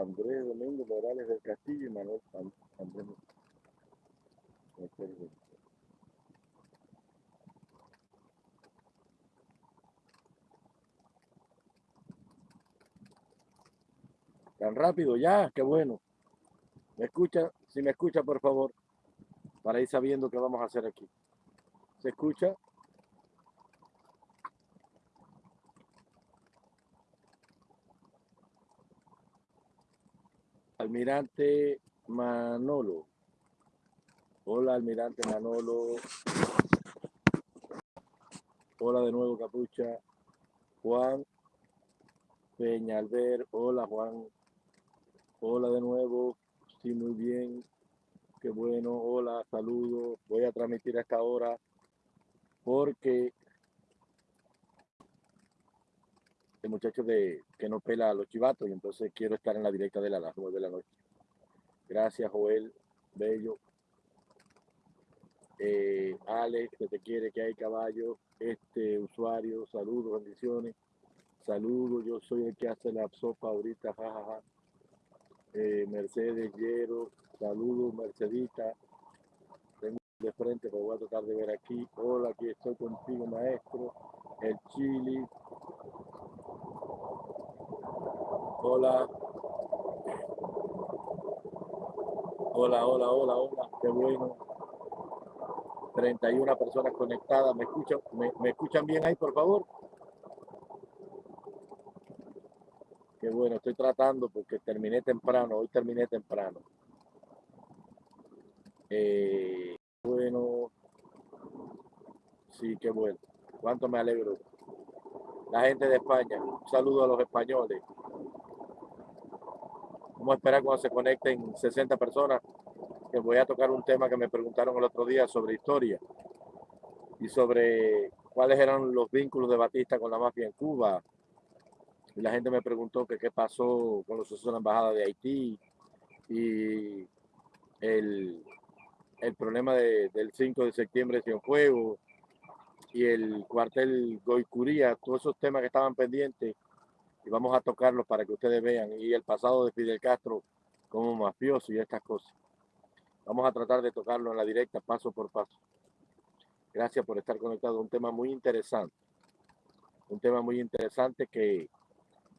Andrés Domingo Morales del Castillo y Manuel Andrés. Tan rápido ya, qué bueno. ¿Me escucha? Si me escucha, por favor, para ir sabiendo qué vamos a hacer aquí. ¿Se escucha? Almirante Manolo. Hola, Almirante Manolo. Hola de nuevo, Capucha. Juan Peñalver. Hola, Juan. Hola de nuevo. Sí, muy bien. Qué bueno. Hola, saludos. Voy a transmitir a esta hora porque el muchacho de que no pela a los chivatos y entonces quiero estar en la directa de la, a las nueve de la noche. Gracias, Joel. Bello. Eh, Alex, que te quiere, que hay caballo. Este usuario, saludos, bendiciones. Saludos, yo soy el que hace la sopa ahorita, jajaja. Eh, Mercedes Llero, saludos, Mercedita. Tengo de frente, pero voy a tratar de ver aquí. Hola, aquí estoy contigo, maestro. El Chili. Hola. Hola, hola, hola, hola. Qué bueno. 31 personas conectadas. ¿Me escuchan, me, escuchan bien ahí, por favor? Qué bueno, estoy tratando porque terminé temprano. Hoy terminé temprano. Eh, bueno. Sí, qué bueno. Cuánto me alegro. La gente de España. Un saludo a los españoles. Vamos a esperar cuando se conecten 60 personas, que voy a tocar un tema que me preguntaron el otro día sobre historia y sobre cuáles eran los vínculos de Batista con la mafia en Cuba. Y la gente me preguntó qué pasó con los sucesos de la Embajada de Haití y el, el problema del 5 de septiembre de Cienfuegos y el cuartel Goicuría, todos esos temas que estaban pendientes y vamos a tocarlos para que ustedes vean y el pasado de Fidel Castro como mafioso y estas cosas. Vamos a tratar de tocarlo en la directa paso por paso. Gracias por estar conectado. Un tema muy interesante. Un tema muy interesante que,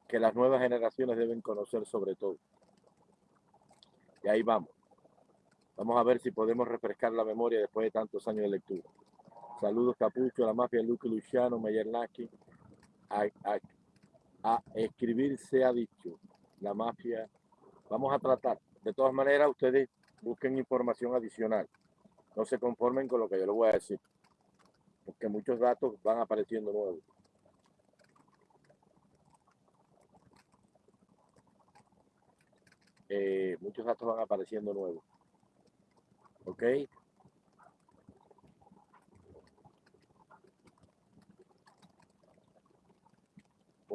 que las nuevas generaciones deben conocer sobre todo. Y ahí vamos. Vamos a ver si podemos refrescar la memoria después de tantos años de lectura. Saludos Capucho, la mafia Luque Luciano, Mayer Naki, escribir se ha dicho, la mafia. Vamos a tratar. De todas maneras, ustedes busquen información adicional. No se conformen con lo que yo les voy a decir, porque muchos datos van apareciendo nuevos. Eh, muchos datos van apareciendo nuevos. ¿Ok?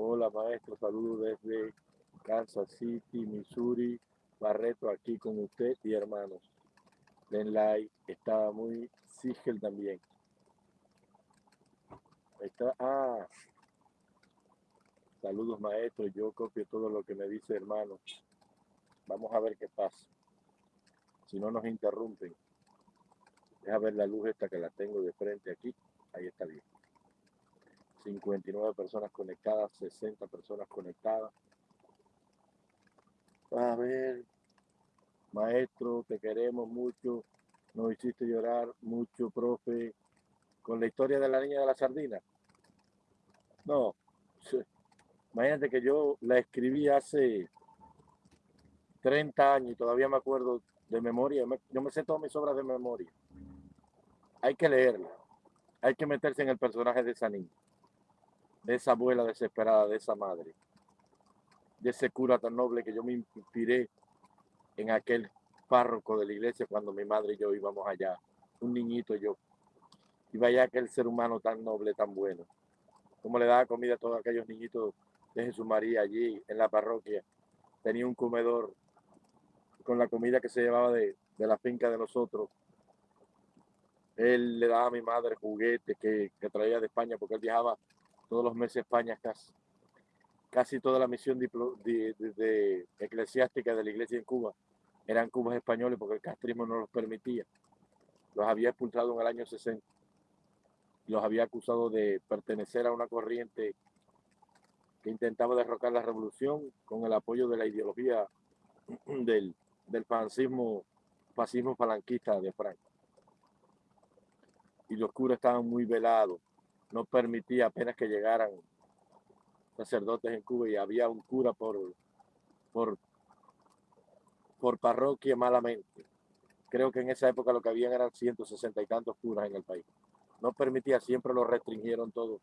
Hola maestro, saludos desde Kansas City, Missouri. Barreto aquí con usted y hermanos. Den like, estaba muy Sigel también. Está, ah, saludos maestro, yo copio todo lo que me dice hermano. Vamos a ver qué pasa. Si no nos interrumpen. Deja ver la luz esta que la tengo de frente aquí. Ahí está bien. 59 personas conectadas, 60 personas conectadas. A ver, maestro, te queremos mucho, nos hiciste llorar mucho, profe, con la historia de la niña de la sardina. No, imagínate que yo la escribí hace 30 años y todavía me acuerdo de memoria, yo me sé todas mis obras de memoria. Hay que leerla, hay que meterse en el personaje de esa niña de esa abuela desesperada, de esa madre, de ese cura tan noble que yo me inspiré en aquel párroco de la iglesia cuando mi madre y yo íbamos allá, un niñito yo. Y vaya aquel ser humano tan noble, tan bueno. Como le daba comida a todos aquellos niñitos de Jesús María allí en la parroquia. Tenía un comedor con la comida que se llevaba de, de la finca de nosotros. Él le daba a mi madre juguetes que, que traía de España porque él viajaba todos los meses España casi. casi toda la misión eclesiástica de la iglesia en Cuba eran cubas españoles porque el castrismo no los permitía. Los había expulsado en el año 60. Los había acusado de pertenecer a una corriente que intentaba derrocar la revolución con el apoyo de la ideología del, fascismo, fascismo de Franco. Y los curas estaban muy velados, no permitía apenas que llegaran sacerdotes en Cuba y había un cura por, por, por parroquia malamente. Creo que en esa época lo que habían eran 160 y tantos curas en el país. No permitía, siempre lo restringieron todo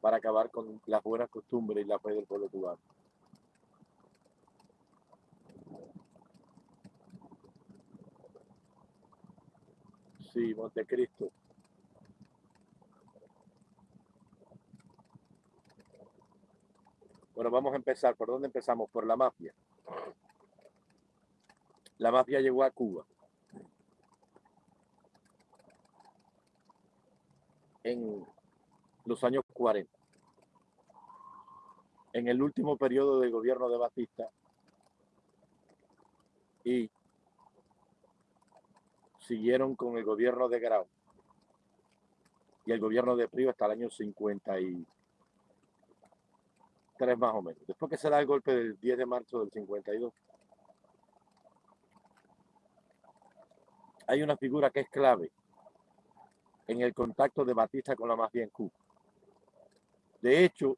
para acabar con las buenas costumbres y la fe del pueblo cubano. Sí, Montecristo. Bueno, vamos a empezar. ¿Por dónde empezamos? Por la mafia. La mafia llegó a Cuba. En los años 40. En el último periodo del gobierno de Batista y siguieron con el gobierno de Grau y el gobierno de Privo hasta el año 50 y tres más o menos. Después que se da el golpe del 10 de marzo del 52, hay una figura que es clave en el contacto de Batista con la mafia en Cuba. De hecho,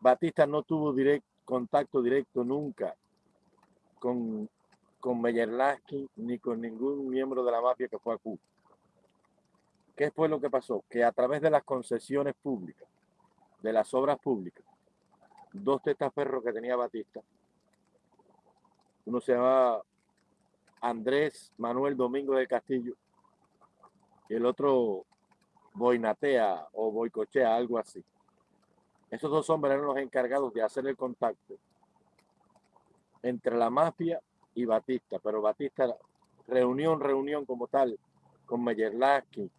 Batista no tuvo direct, contacto directo nunca con, con Meyer ni con ningún miembro de la mafia que fue a Cuba. ¿Qué fue lo que pasó? Que a través de las concesiones públicas, de las obras públicas, dos testaferros que tenía Batista, uno se llamaba Andrés Manuel Domingo del Castillo y el otro Boinatea o Boicochea, algo así. Esos dos hombres eran los encargados de hacer el contacto entre la mafia y Batista, pero Batista reunión, reunión como tal, con Meyerlaski,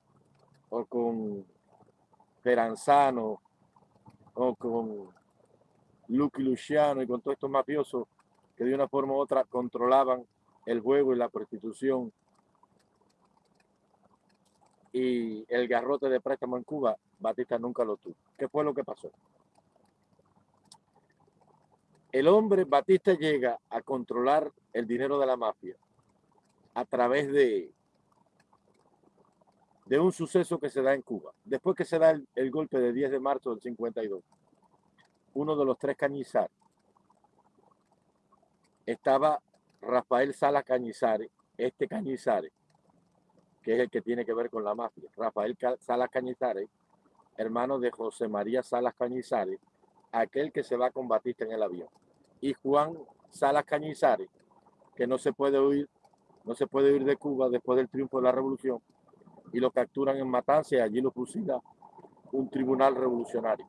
o con Peranzano o con Lucky Luciano y con todos estos mafiosos que de una forma u otra controlaban el juego y la prostitución y el garrote de préstamo en Cuba, Batista nunca lo tuvo. ¿Qué fue lo que pasó? El hombre Batista llega a controlar el dinero de la mafia a través de de un suceso que se da en Cuba. Después que se da el, golpe del 10 de marzo del 52, uno de los tres Cañizares estaba Rafael Sala Cañizares, este Cañizares, que es el que tiene que ver con la mafia. Rafael Salas Cañizares, hermano de José María Salas Cañizares, aquel que se va con Batista en el avión. Y Juan Salas Cañizares, que no se puede no se puede huir de Cuba después del triunfo de la revolución, y lo capturan en Matanza y allí lo fusila un tribunal revolucionario.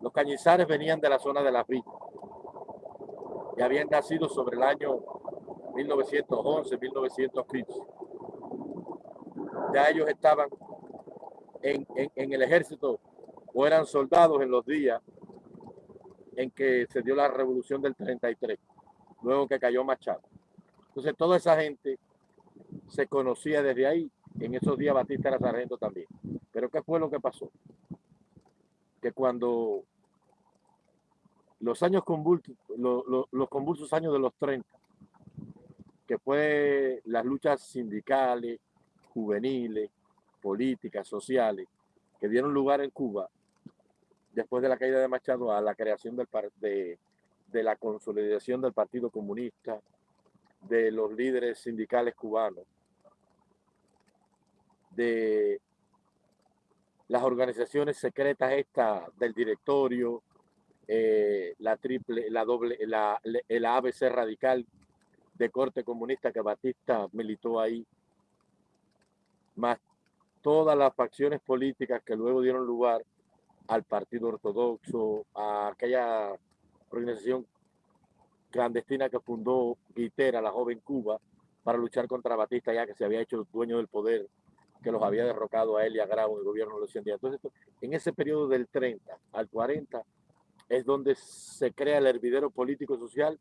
Los cañizares venían de la zona de la Villa y habían nacido sobre el año 1911, 1915. Ya ellos estaban en, en el ejército o eran soldados en los días en que se dio la revolución del 33, luego que cayó Machado. Entonces toda esa gente se conocía desde ahí en esos días Batista era sargento también. Pero ¿qué fue lo que pasó? Que cuando los años convulsos, los, convulsos años de los 30, que fue las luchas sindicales, juveniles, políticas, sociales, que dieron lugar en Cuba, después de la caída de Machado, a la creación del, de, de la consolidación del Partido Comunista, de los líderes sindicales cubanos, de las organizaciones secretas esta del directorio, eh, la triple, la doble, la, ABC radical de corte comunista que Batista militó ahí, más todas las facciones políticas que luego dieron lugar al Partido Ortodoxo, a aquella organización clandestina que fundó Guitera, la joven Cuba, para luchar contra Batista ya que se había hecho dueño del poder que los había derrocado a él y a Grau el gobierno de los 100 días. Entonces, en ese periodo del 30 al 40 es donde se crea el hervidero político social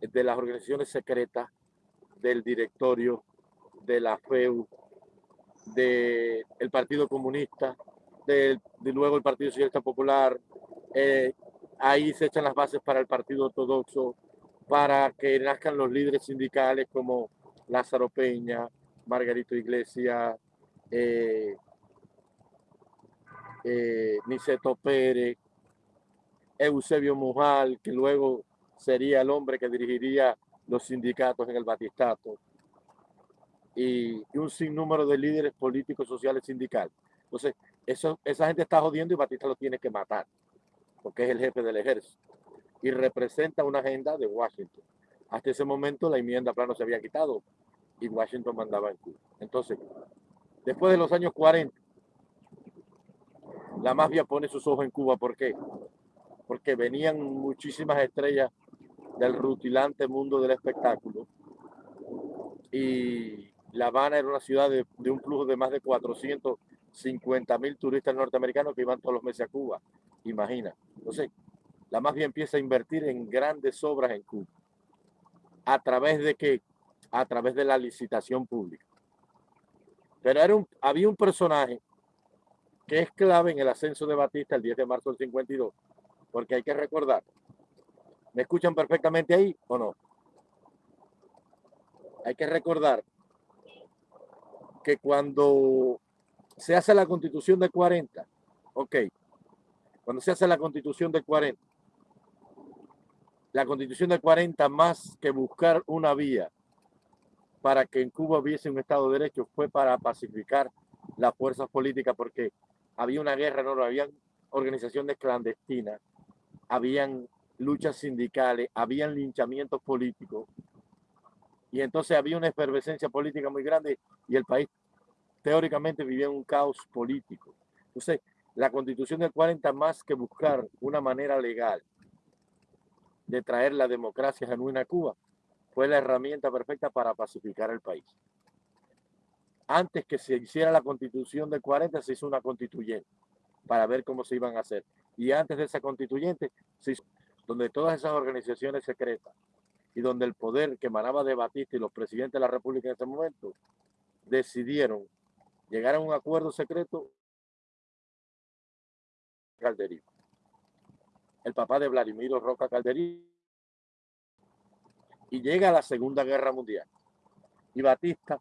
de las organizaciones secretas, del directorio, de la FEU, del Partido Comunista, de, luego el Partido Socialista Popular. Eh, ahí se echan las bases para el Partido Ortodoxo, para que nazcan los líderes sindicales como Lázaro Peña, Margarito Iglesias, eh, eh, Niceto Pérez, Eusebio Mujal, que luego sería el hombre que dirigiría los sindicatos en el Batistato, y, un sinnúmero de líderes políticos, sociales, sindicales. Entonces, eso, esa gente está jodiendo y Batista lo tiene que matar, porque es el jefe del ejército y representa una agenda de Washington. Hasta ese momento la enmienda plano se había quitado y Washington mandaba en Cuba. Entonces, después de los años 40, la mafia pone sus ojos en Cuba. ¿Por qué? Porque venían muchísimas estrellas del rutilante mundo del espectáculo y La Habana era una ciudad de, un flujo de más de 450 mil turistas norteamericanos que iban todos los meses a Cuba. Imagina. Entonces, la mafia empieza a invertir en grandes obras en Cuba. ¿A través de qué? A través de la licitación pública. Pero era un, había un personaje que es clave en el ascenso de Batista el 10 de marzo del 52, porque hay que recordar, ¿me escuchan perfectamente ahí o no? Hay que recordar que cuando se hace la constitución de 40, ok, cuando se hace la constitución de 40, la constitución del 40 más que buscar una vía para que en Cuba hubiese un Estado de Derecho fue para pacificar las fuerzas políticas porque había una guerra, no, habían organizaciones clandestinas, habían luchas sindicales, habían linchamientos políticos y entonces había una efervescencia política muy grande y el país teóricamente vivía un caos político. Entonces, la constitución del 40 más que buscar una manera legal de traer la democracia genuina a Cuba, fue la herramienta perfecta para pacificar el país. Antes que se hiciera la constitución del 40, se hizo una constituyente para ver cómo se iban a hacer. Y antes de esa constituyente, se hizo, donde todas esas organizaciones secretas y donde el poder que emanaba de Batista y los presidentes de la República en ese momento decidieron llegar a un acuerdo secreto Calderín el papá de Vladimiro Roca Calderí, y llega la Segunda Guerra Mundial. Y Batista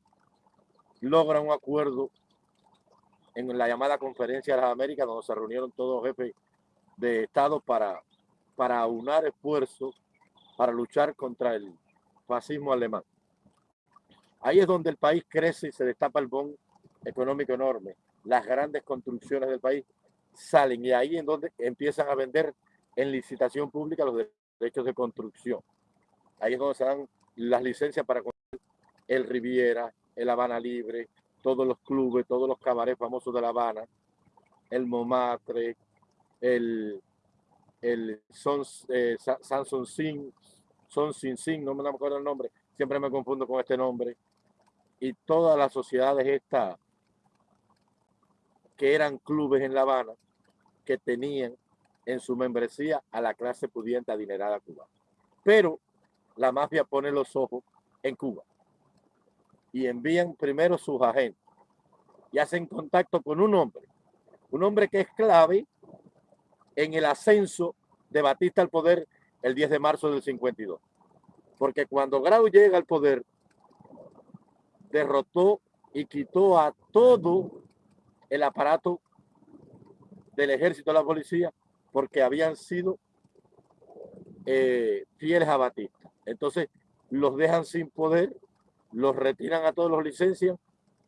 logra un acuerdo en la llamada Conferencia de las Américas, donde se reunieron todos los jefes de Estado para, para aunar esfuerzos para luchar contra el fascismo alemán. Ahí es donde el país crece y se destapa el bon económico enorme. Las grandes construcciones del país salen y ahí es donde empiezan a vender en licitación pública los derechos de construcción. Ahí es donde se dan las licencias para el Riviera, el Habana Libre, todos los clubes, todos los cabarets famosos de La Habana, el Momatre, el, el Son, eh, Sin, Son Sin Sin, no me acuerdo el nombre, siempre me confundo con este nombre, y todas las sociedades estas que eran clubes en La Habana, que tenían en su membresía a la clase pudiente adinerada cubana. Pero la mafia pone los ojos en Cuba y envían primero sus agentes y hacen contacto con un hombre, un hombre que es clave en el ascenso de Batista al poder el 10 de marzo del 52. Porque cuando Grau llega al poder, derrotó y quitó a todo el aparato del ejército, la policía, porque habían sido eh, fieles a Batista. Entonces los dejan sin poder, los retiran a todos los licencias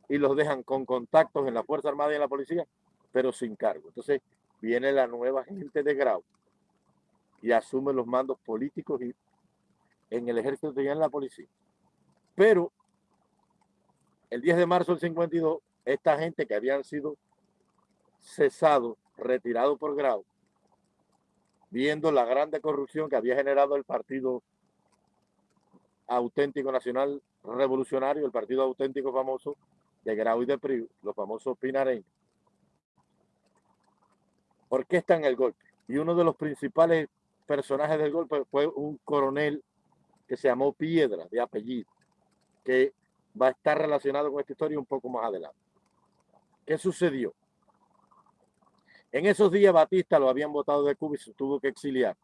y los dejan con contactos en la Fuerza Armada y en la policía, pero sin cargo. Entonces viene la nueva gente de Grau y asume los mandos políticos y en el ejército y en la policía. Pero el 10 de marzo del 52, esta gente que habían sido cesados, retirados por Grau, viendo la grande corrupción que había generado el Partido Auténtico Nacional Revolucionario, el Partido Auténtico Famoso, de Grau y de Priu, los famosos pinareños, orquestan el golpe. Y uno de los principales personajes del golpe fue un coronel que se llamó Piedra, de apellido, que va a estar relacionado con esta historia un poco más adelante. ¿Qué sucedió? En esos días Batista lo habían votado de Cuba y se tuvo que exiliar,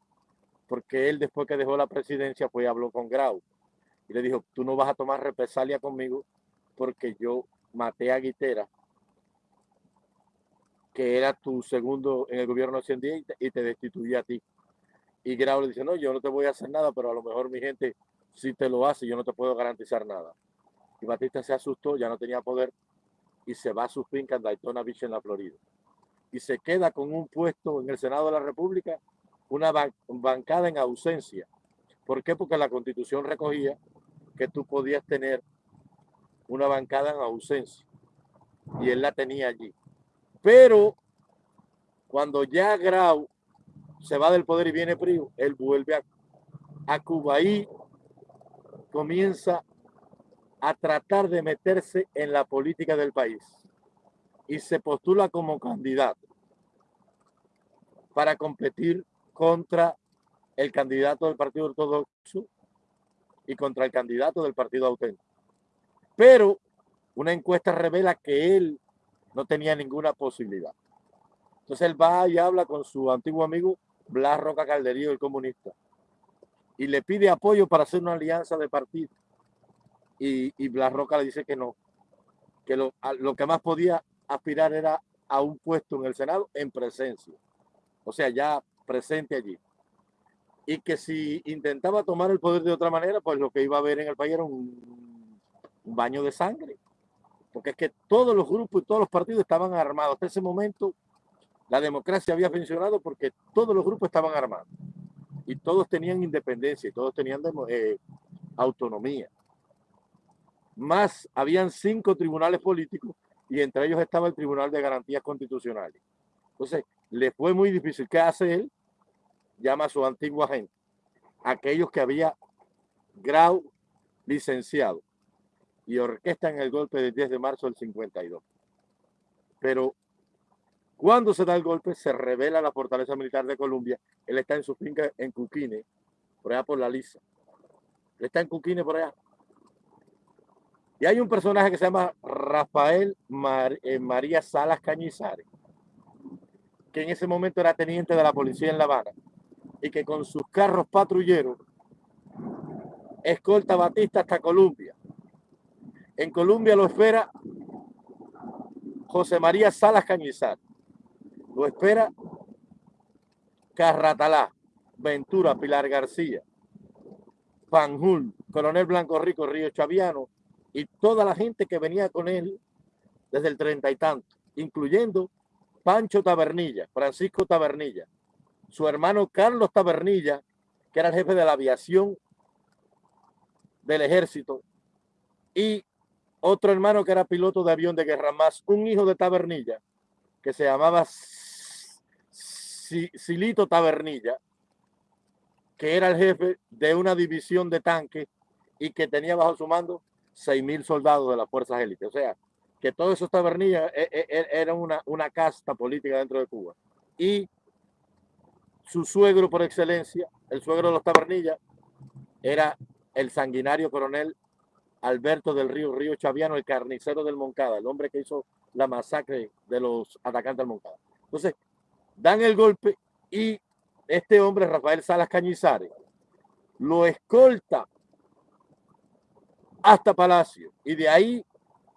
porque él después que dejó la presidencia fue y habló con Grau y le dijo, tú no vas a tomar represalia conmigo porque yo maté a Guitera, que era tu segundo en el gobierno de 100 días y te destituí a ti. Y Grau le dice, no, yo no te voy a hacer nada, pero a lo mejor mi gente sí te lo hace, yo no te puedo garantizar nada. Y Batista se asustó, ya no tenía poder y se va a su finca en Daytona Beach, en la Florida. Y se queda con un puesto en el Senado de la República, una bancada en ausencia. ¿Por qué? Porque la constitución recogía que tú podías tener una bancada en ausencia. Y él la tenía allí. Pero cuando ya Grau se va del poder y viene Priu, él vuelve a, a Cuba y comienza a tratar de meterse en la política del país y se postula como candidato para competir contra el candidato del Partido Ortodoxo y contra el candidato del Partido Auténtico. Pero una encuesta revela que él no tenía ninguna posibilidad. Entonces él va y habla con su antiguo amigo Blas Roca Calderío, el comunista, y le pide apoyo para hacer una alianza de partido. Y, Blas Roca le dice que no, que lo que más podía aspirar era a un puesto en el Senado en presencia, o sea, ya presente allí. Y que si intentaba tomar el poder de otra manera, pues lo que iba a haber en el país era un, un baño de sangre. Porque es que todos los grupos y todos los partidos estaban armados. Hasta ese momento la democracia había funcionado porque todos los grupos estaban armados y todos tenían independencia y todos tenían eh, autonomía. Más, habían cinco tribunales políticos y entre ellos estaba el Tribunal de Garantías Constitucionales. Entonces, le fue muy difícil. ¿Qué hace él? Llama a su antigua gente, aquellos que había grau licenciado y orquestan el golpe del 10 de marzo del 52. Pero cuando se da el golpe, se revela la fortaleza militar de Colombia. Él está en su finca en Cuquine, por allá por la Lisa. Él está en Cuquine por allá. Y hay un personaje que se llama Rafael eh, María Salas Cañizares, que en ese momento era teniente de la policía en La Habana y que con sus carros patrulleros escolta a Batista hasta Colombia. En Colombia lo espera José María Salas Cañizares lo espera Carratalá, Ventura, Pilar García, Panjul, Coronel Blanco Rico, Río Chaviano y toda la gente que venía con él desde el treinta y tanto, incluyendo Pancho Tabernilla, Francisco Tabernilla, su hermano Carlos Tabernilla, que era el jefe de la aviación del ejército, y otro hermano que era piloto de avión de guerra, más un hijo de Tabernilla, que se llamaba Silito Tabernilla, que era el jefe de una división de tanques y que tenía bajo su mando 6.000 soldados de las fuerzas élites. O sea, que todos esos tabernillas e, e, e, eran una, una casta política dentro de Cuba. Y su suegro por excelencia, el suegro de los tabernillas, era el sanguinario coronel Alberto del Río, Río Chaviano, el carnicero del Moncada, el hombre que hizo la masacre de los atacantes del Moncada. Entonces, dan el golpe y este hombre, Rafael Salas Cañizares, lo escolta hasta Palacio y de ahí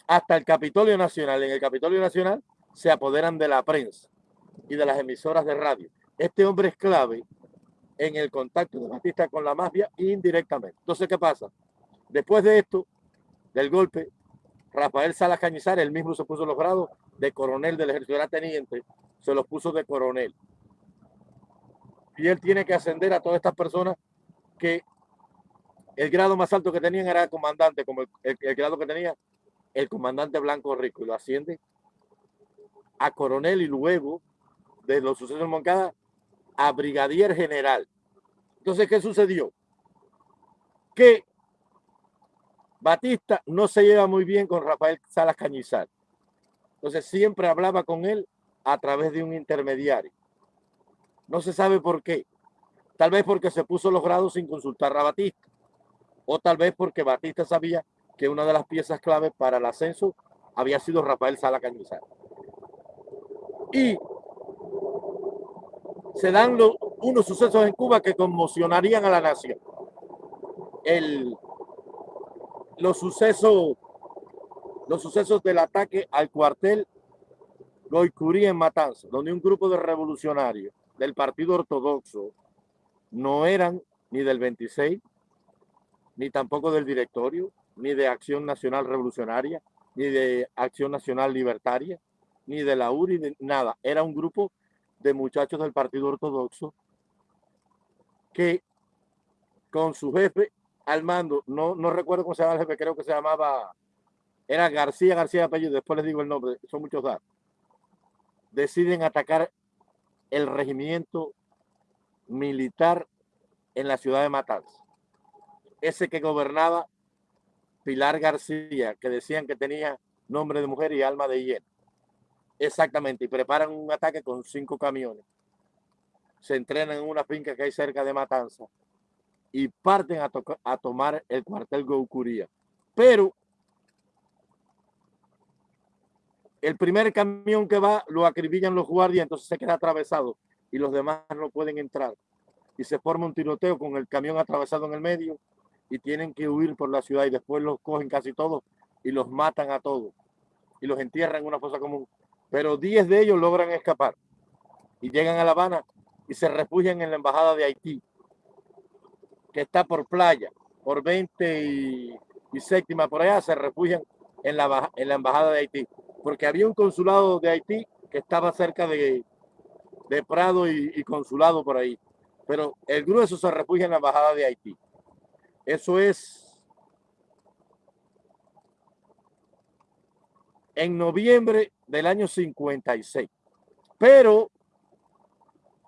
hasta el Capitolio Nacional. En el Capitolio Nacional se apoderan de la prensa y de las emisoras de radio. Este hombre es clave en el contacto de Batista con la mafia indirectamente. Entonces, ¿qué pasa? Después de esto, del golpe, Rafael Salas Cañizares, él mismo se puso los grados de coronel del ejército, era teniente, se los puso de coronel. Y él tiene que ascender a todas estas personas que el grado más alto que tenían era comandante, como el, grado que tenía el comandante Blanco Rico, y lo asciende a coronel y luego, de los sucesos de Moncada, a brigadier general. Entonces, ¿qué sucedió? Que Batista no se lleva muy bien con Rafael Salas Cañizar. Entonces siempre hablaba con él a través de un intermediario. No se sabe por qué. Tal vez porque se puso los grados sin consultar a Batista. O tal vez porque Batista sabía que una de las piezas clave para el ascenso había sido Rafael Salas Cañizar. Y se dan los, unos sucesos en Cuba que conmocionarían a la nación. El, los sucesos los sucesos del ataque al cuartel Goicurí en Matanza, donde un grupo de revolucionarios del Partido Ortodoxo no eran ni del 26, ni tampoco del directorio, ni de Acción Nacional Revolucionaria, ni de Acción Nacional Libertaria, ni de la URI, nada. Era un grupo de muchachos del Partido Ortodoxo que con su jefe al mando, no, no recuerdo cómo se llama el jefe, creo que se llamaba, era García, García apellido, después les digo el nombre, son muchos datos, deciden atacar el regimiento militar en la ciudad de Matanzas. Ese que gobernaba Pilar García, que decían que tenía nombre de mujer y alma de hiena. Exactamente, y preparan un ataque con cinco camiones. Se entrenan en una finca que hay cerca de Matanza y parten a, a tomar el cuartel Goucuría. Pero el primer camión que va lo acribillan los guardias, entonces se queda atravesado y los demás no pueden entrar. Y se forma un tiroteo con el camión atravesado en el medio y tienen que huir por la ciudad y después los cogen casi todos y los matan a todos y los entierran en una fosa común. Pero 10 de ellos logran escapar y llegan a La Habana y se refugian en la embajada de Haití que está por playa, por 20 y, séptima por allá, se refugian en la, en la embajada de Haití, porque había un consulado de Haití que estaba cerca de, de Prado y, consulado por ahí. Pero el grueso se refugia en la embajada de Haití. Eso es en noviembre del año 56. Pero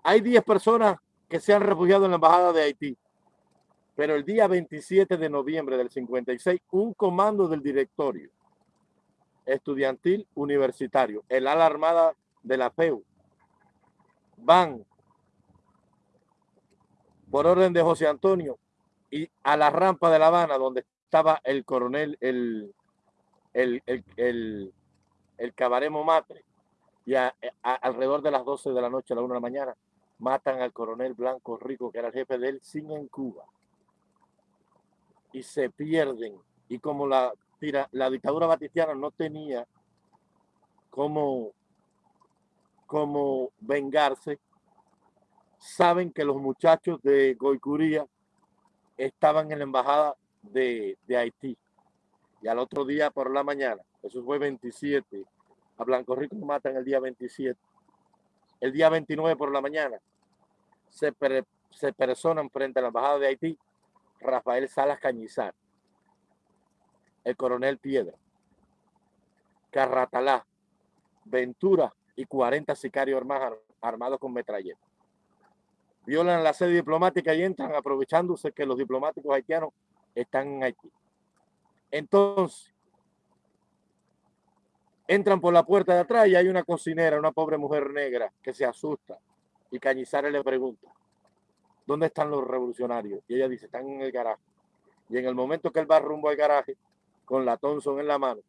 hay 10 personas que se han refugiado en la embajada de Haití. Pero el día 27 de noviembre del 56, un comando del directorio estudiantil universitario, el ala armada de la PEU, van por orden de José Antonio y a la rampa de La Habana donde estaba el coronel, el, el, el, el, Cabaremo Matre, y alrededor de las 12 de la noche a la 1 de la mañana matan al coronel Blanco Rico, que era el jefe del CIN en Cuba y se pierden. Y como la, la dictadura batistiana no tenía cómo, cómo vengarse, saben que los muchachos de Goicuría estaban en la embajada de, de Haití. Y al otro día por la mañana, eso fue 27, a Blanco Rico matan el día 27. El día 29 por la mañana se, se personan frente a la embajada de Haití Rafael Salas Cañizar, el coronel Piedra, Carratalá, Ventura y 40 sicarios armados con metralletas. Violan la sede diplomática y entran aprovechándose que los diplomáticos haitianos están en Haití. Entonces, entran por la puerta de atrás y hay una cocinera, una pobre mujer negra que se asusta y Cañizares le pregunta, ¿dónde están los revolucionarios? Y ella dice, están en el garaje. Y en el momento que él va rumbo al garaje, con la Thompson en la mano,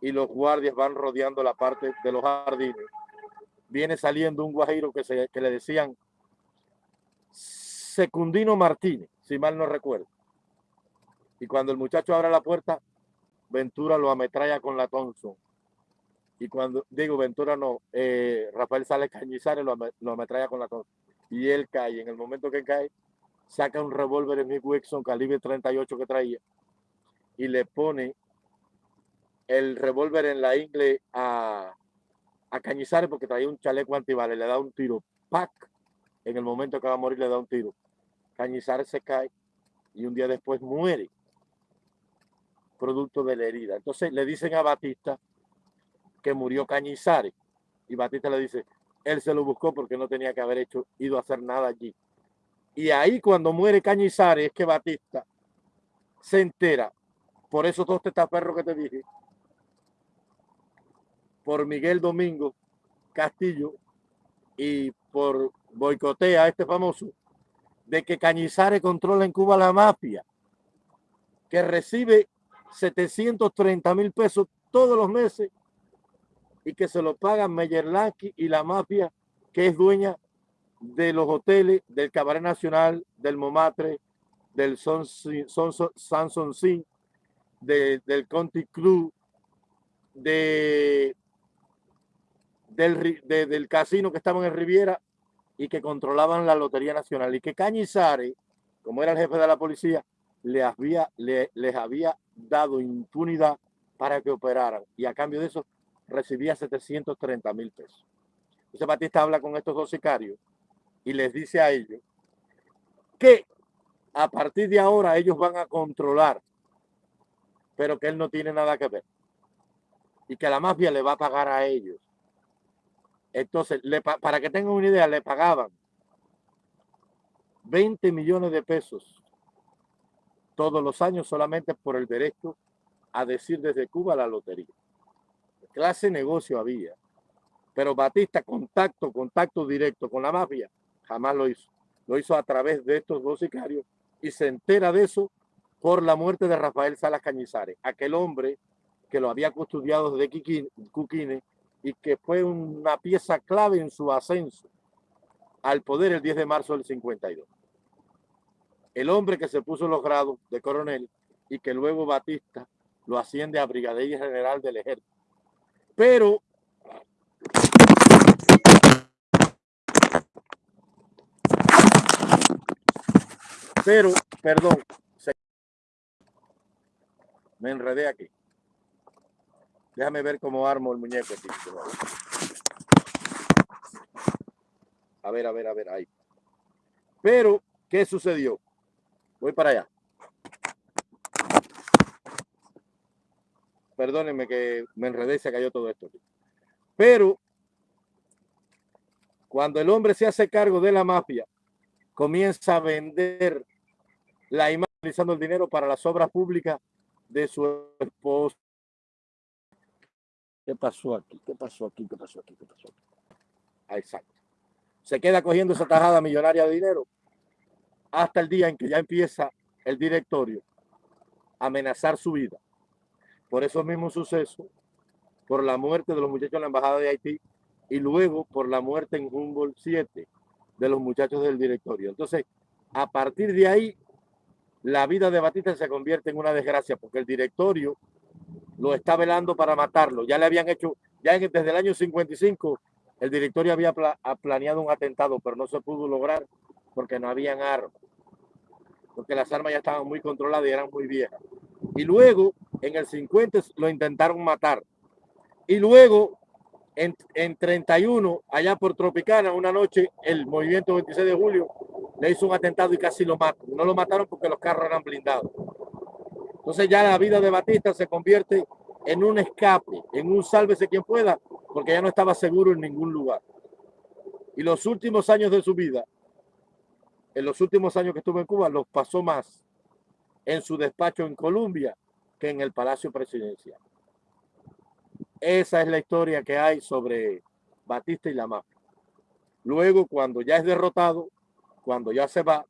y los guardias van rodeando la parte de los jardines, viene saliendo un guajiro que, se, que le decían Secundino Martínez, si mal no recuerdo. Y cuando el muchacho abre la puerta, Ventura lo ametralla con la Thompson. Y cuando digo Ventura no, eh, Rafael Sales Cañizares lo, lo ametralla con la Thompson y él cae. En el momento que cae, saca un revólver Smith Wesson calibre 38 que traía y le pone el revólver en la ingle a, a Cañizares porque traía un chaleco antibales, le da un tiro, ¡pac! En el momento que va a morir le da un tiro. Cañizares se cae y un día después muere, producto de la herida. Entonces le dicen a Batista que murió Cañizares. Y Batista le dice, él se lo buscó porque no tenía que haber hecho, ido a hacer nada allí. Y ahí cuando muere Cañizares es que Batista se entera. Por esos dos testaferros que te dije, por Miguel Domingo Castillo y por boicotea este famoso, de que Cañizares controla en Cuba la mafia, que recibe 730 mil pesos todos los meses y que se lo pagan Meyerlaki y la mafia que es dueña de los hoteles del Cabaret Nacional, del Momatre, del Son, Samson Sin, del Conti Club, de, del, del casino que estaba en Riviera y que controlaban la Lotería Nacional. Y que Cañizares, como era el jefe de la policía, les había, les había dado impunidad para que operaran. Y a cambio de eso recibía 730 mil pesos. Entonces Batista habla con estos dos sicarios y les dice a ellos que a partir de ahora ellos van a controlar, pero que él no tiene nada que ver. Y que la mafia le va a pagar a ellos. Entonces, para que tengan una idea, le pagaban 20 millones de pesos todos los años solamente por el derecho a decir desde Cuba la lotería. Clase negocio había. Pero Batista, contacto, contacto directo con la mafia, jamás lo hizo. Lo hizo a través de estos dos sicarios y se entera de eso por la muerte de Rafael Salas Cañizares, aquel hombre que lo había custodiado desde Cuquine y que fue una pieza clave en su ascenso al poder el 10 de marzo del 52. El hombre que se puso los grados de coronel y que luego Batista lo asciende a brigadier general del ejército. Pero Pero, perdón, me enredé aquí. Déjame ver cómo armo el muñeco aquí. A ver, a ver, a ver, ahí. Pero, ¿qué sucedió? Voy para allá. Perdónenme que me enredé se cayó todo esto. Pero, cuando el hombre se hace cargo de la mafia, comienza a vender la imagen utilizando el dinero para las obras públicas de su esposo. ¿Qué pasó aquí? ¿Qué pasó aquí? ¿Qué pasó aquí? ¿Qué pasó aquí? Ah, exacto. Se queda cogiendo esa tajada millonaria de dinero hasta el día en que ya empieza el directorio a amenazar su vida. Por esos mismos sucesos, por la muerte de los muchachos en la Embajada de Haití y luego por la muerte en Humboldt 7 de los muchachos del directorio. Entonces, a partir de ahí, la vida de Batista se convierte en una desgracia porque el directorio lo está velando para matarlo. Ya le habían hecho, ya desde el año 55, el directorio había planeado un atentado, pero no se pudo lograr porque no habían armas. Porque las armas ya estaban muy controladas y eran muy viejas. Y luego, en el 50, lo intentaron matar. Y luego, en, en 31, allá por Tropicana, una noche, el movimiento 26 de julio le hizo un atentado y casi lo mató. No lo mataron porque los carros eran blindados. Entonces ya la vida de Batista se convierte en un escape, en un sálvese quien pueda, porque ya no estaba seguro en ningún lugar. Y los últimos años de su vida, en los últimos años que estuvo en Cuba, los pasó más en su despacho en Colombia que en el Palacio Presidencial. Esa es la historia que hay sobre Batista y la. Luego, cuando ya es derrotado, cuando ya se va,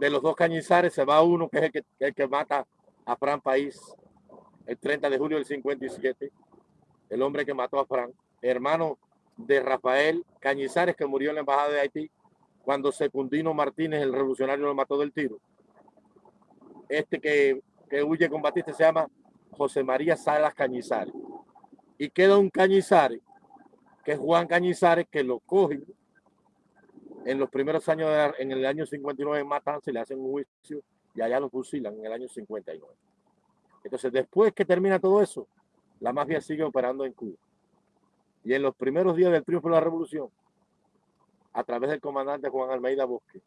de los dos cañizares se va uno que es el que, el que mata a Fran País el 30 de julio del 57, el hombre que mató a Fran, hermano de Rafael Cañizares que murió en la embajada de Haití cuando Secundino Martínez, el revolucionario, lo mató del tiro. Este que, que huye con Batista se llama José María Salas Cañizares. Y queda un Cañizares, que es Juan Cañizares, que lo coge en los primeros años, en el año 59 matan, se le hacen un juicio y allá lo fusilan en el año 59. Entonces, después que termina todo eso, la mafia sigue operando en Cuba. Y en los primeros días del triunfo de la revolución, a través del comandante Juan Almeida Bosque,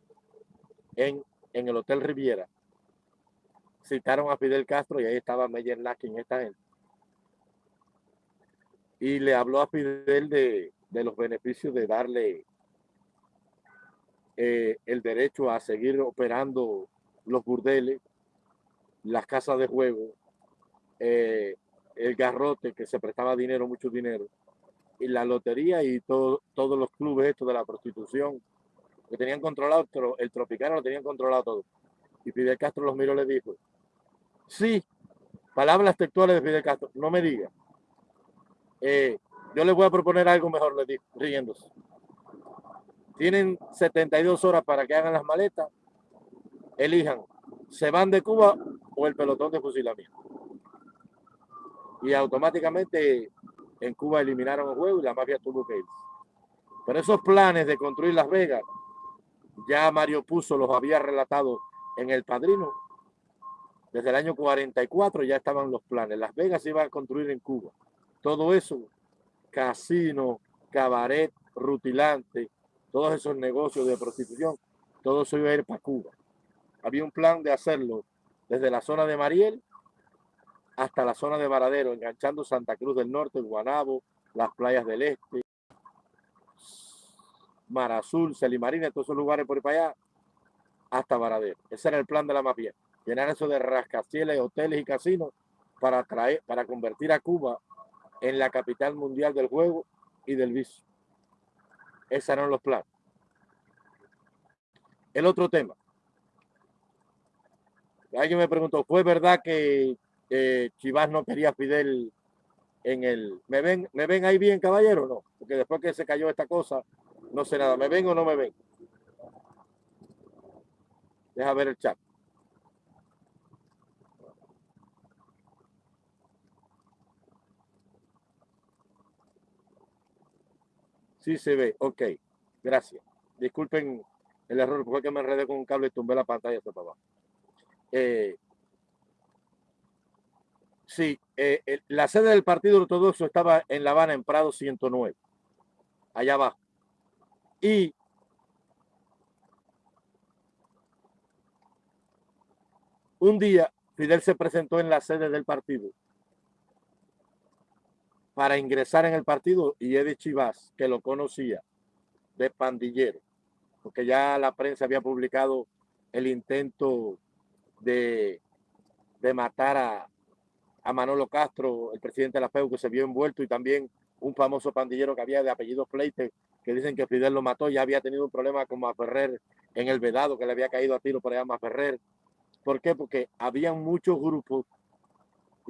en, en el Hotel Riviera, citaron a Fidel Castro y ahí estaba Meyer Lakin, esta gente. Y le habló a Fidel de, de los beneficios de darle eh, el derecho a seguir operando los burdeles las casas de juego, eh, el garrote que se prestaba dinero, mucho dinero, y la lotería y todo, todos los clubes estos de la prostitución que tenían controlado, el Tropicano lo tenían controlado todo. Y Fidel Castro los miró y le dijo, sí, palabras textuales de Fidel Castro, no me diga. Eh, yo les voy a proponer algo mejor, le dijo, riéndose. Tienen 72 horas para que hagan las maletas, elijan, se van de Cuba o el pelotón de fusilamiento. Y automáticamente en Cuba eliminaron el juego y la mafia tuvo que irse. Pero esos planes de construir Las Vegas, ya Mario Puzo los había relatado en El Padrino. Desde el año 44 ya estaban los planes. Las Vegas se iban a construir en Cuba. Todo eso, casino, cabaret, rutilante, todos esos negocios de prostitución, todo eso iba a ir para Cuba. Había un plan de hacerlo desde la zona de Mariel hasta la zona de Varadero, enganchando Santa Cruz del Norte, Guanabo, las playas del Este, Mar Azul, Celimarina, todos esos lugares por allá, hasta Varadero. Ese era el plan de la mafia, llenar eso de rascacielos, hoteles y casinos para, traer, para convertir a Cuba en la capital mundial del juego y del vicio. Esos eran los planes. El otro tema. Alguien me preguntó, ¿fue verdad que Chivas no quería Fidel en el... ¿Me ven, ¿Me ven ahí bien, caballero? No, porque después que se cayó esta cosa, no sé nada. ¿Me ven o no me ven? Deja ver el chat. Sí se ve, ok. Gracias. Disculpen el error, porque me enredé con un cable y tumbé la pantalla hasta para abajo. Eh, Sí, eh, la sede del Partido Ortodoxo estaba en La Habana, en Prado 109, allá abajo. Y un día Fidel se presentó en la sede del partido para ingresar en el partido y Eddie Chivas, que lo conocía, de pandillero, porque ya la prensa había publicado el intento de, de matar a, a Manolo Castro, el presidente de la FEU, que se vio envuelto, y también un famoso pandillero que había de apellido Fleite, que dicen que Fidel lo mató, ya había tenido un problema con Maferrer en el Vedado, que le había caído a tiro por allá a Maferrer. ¿Por qué? Porque había muchos grupos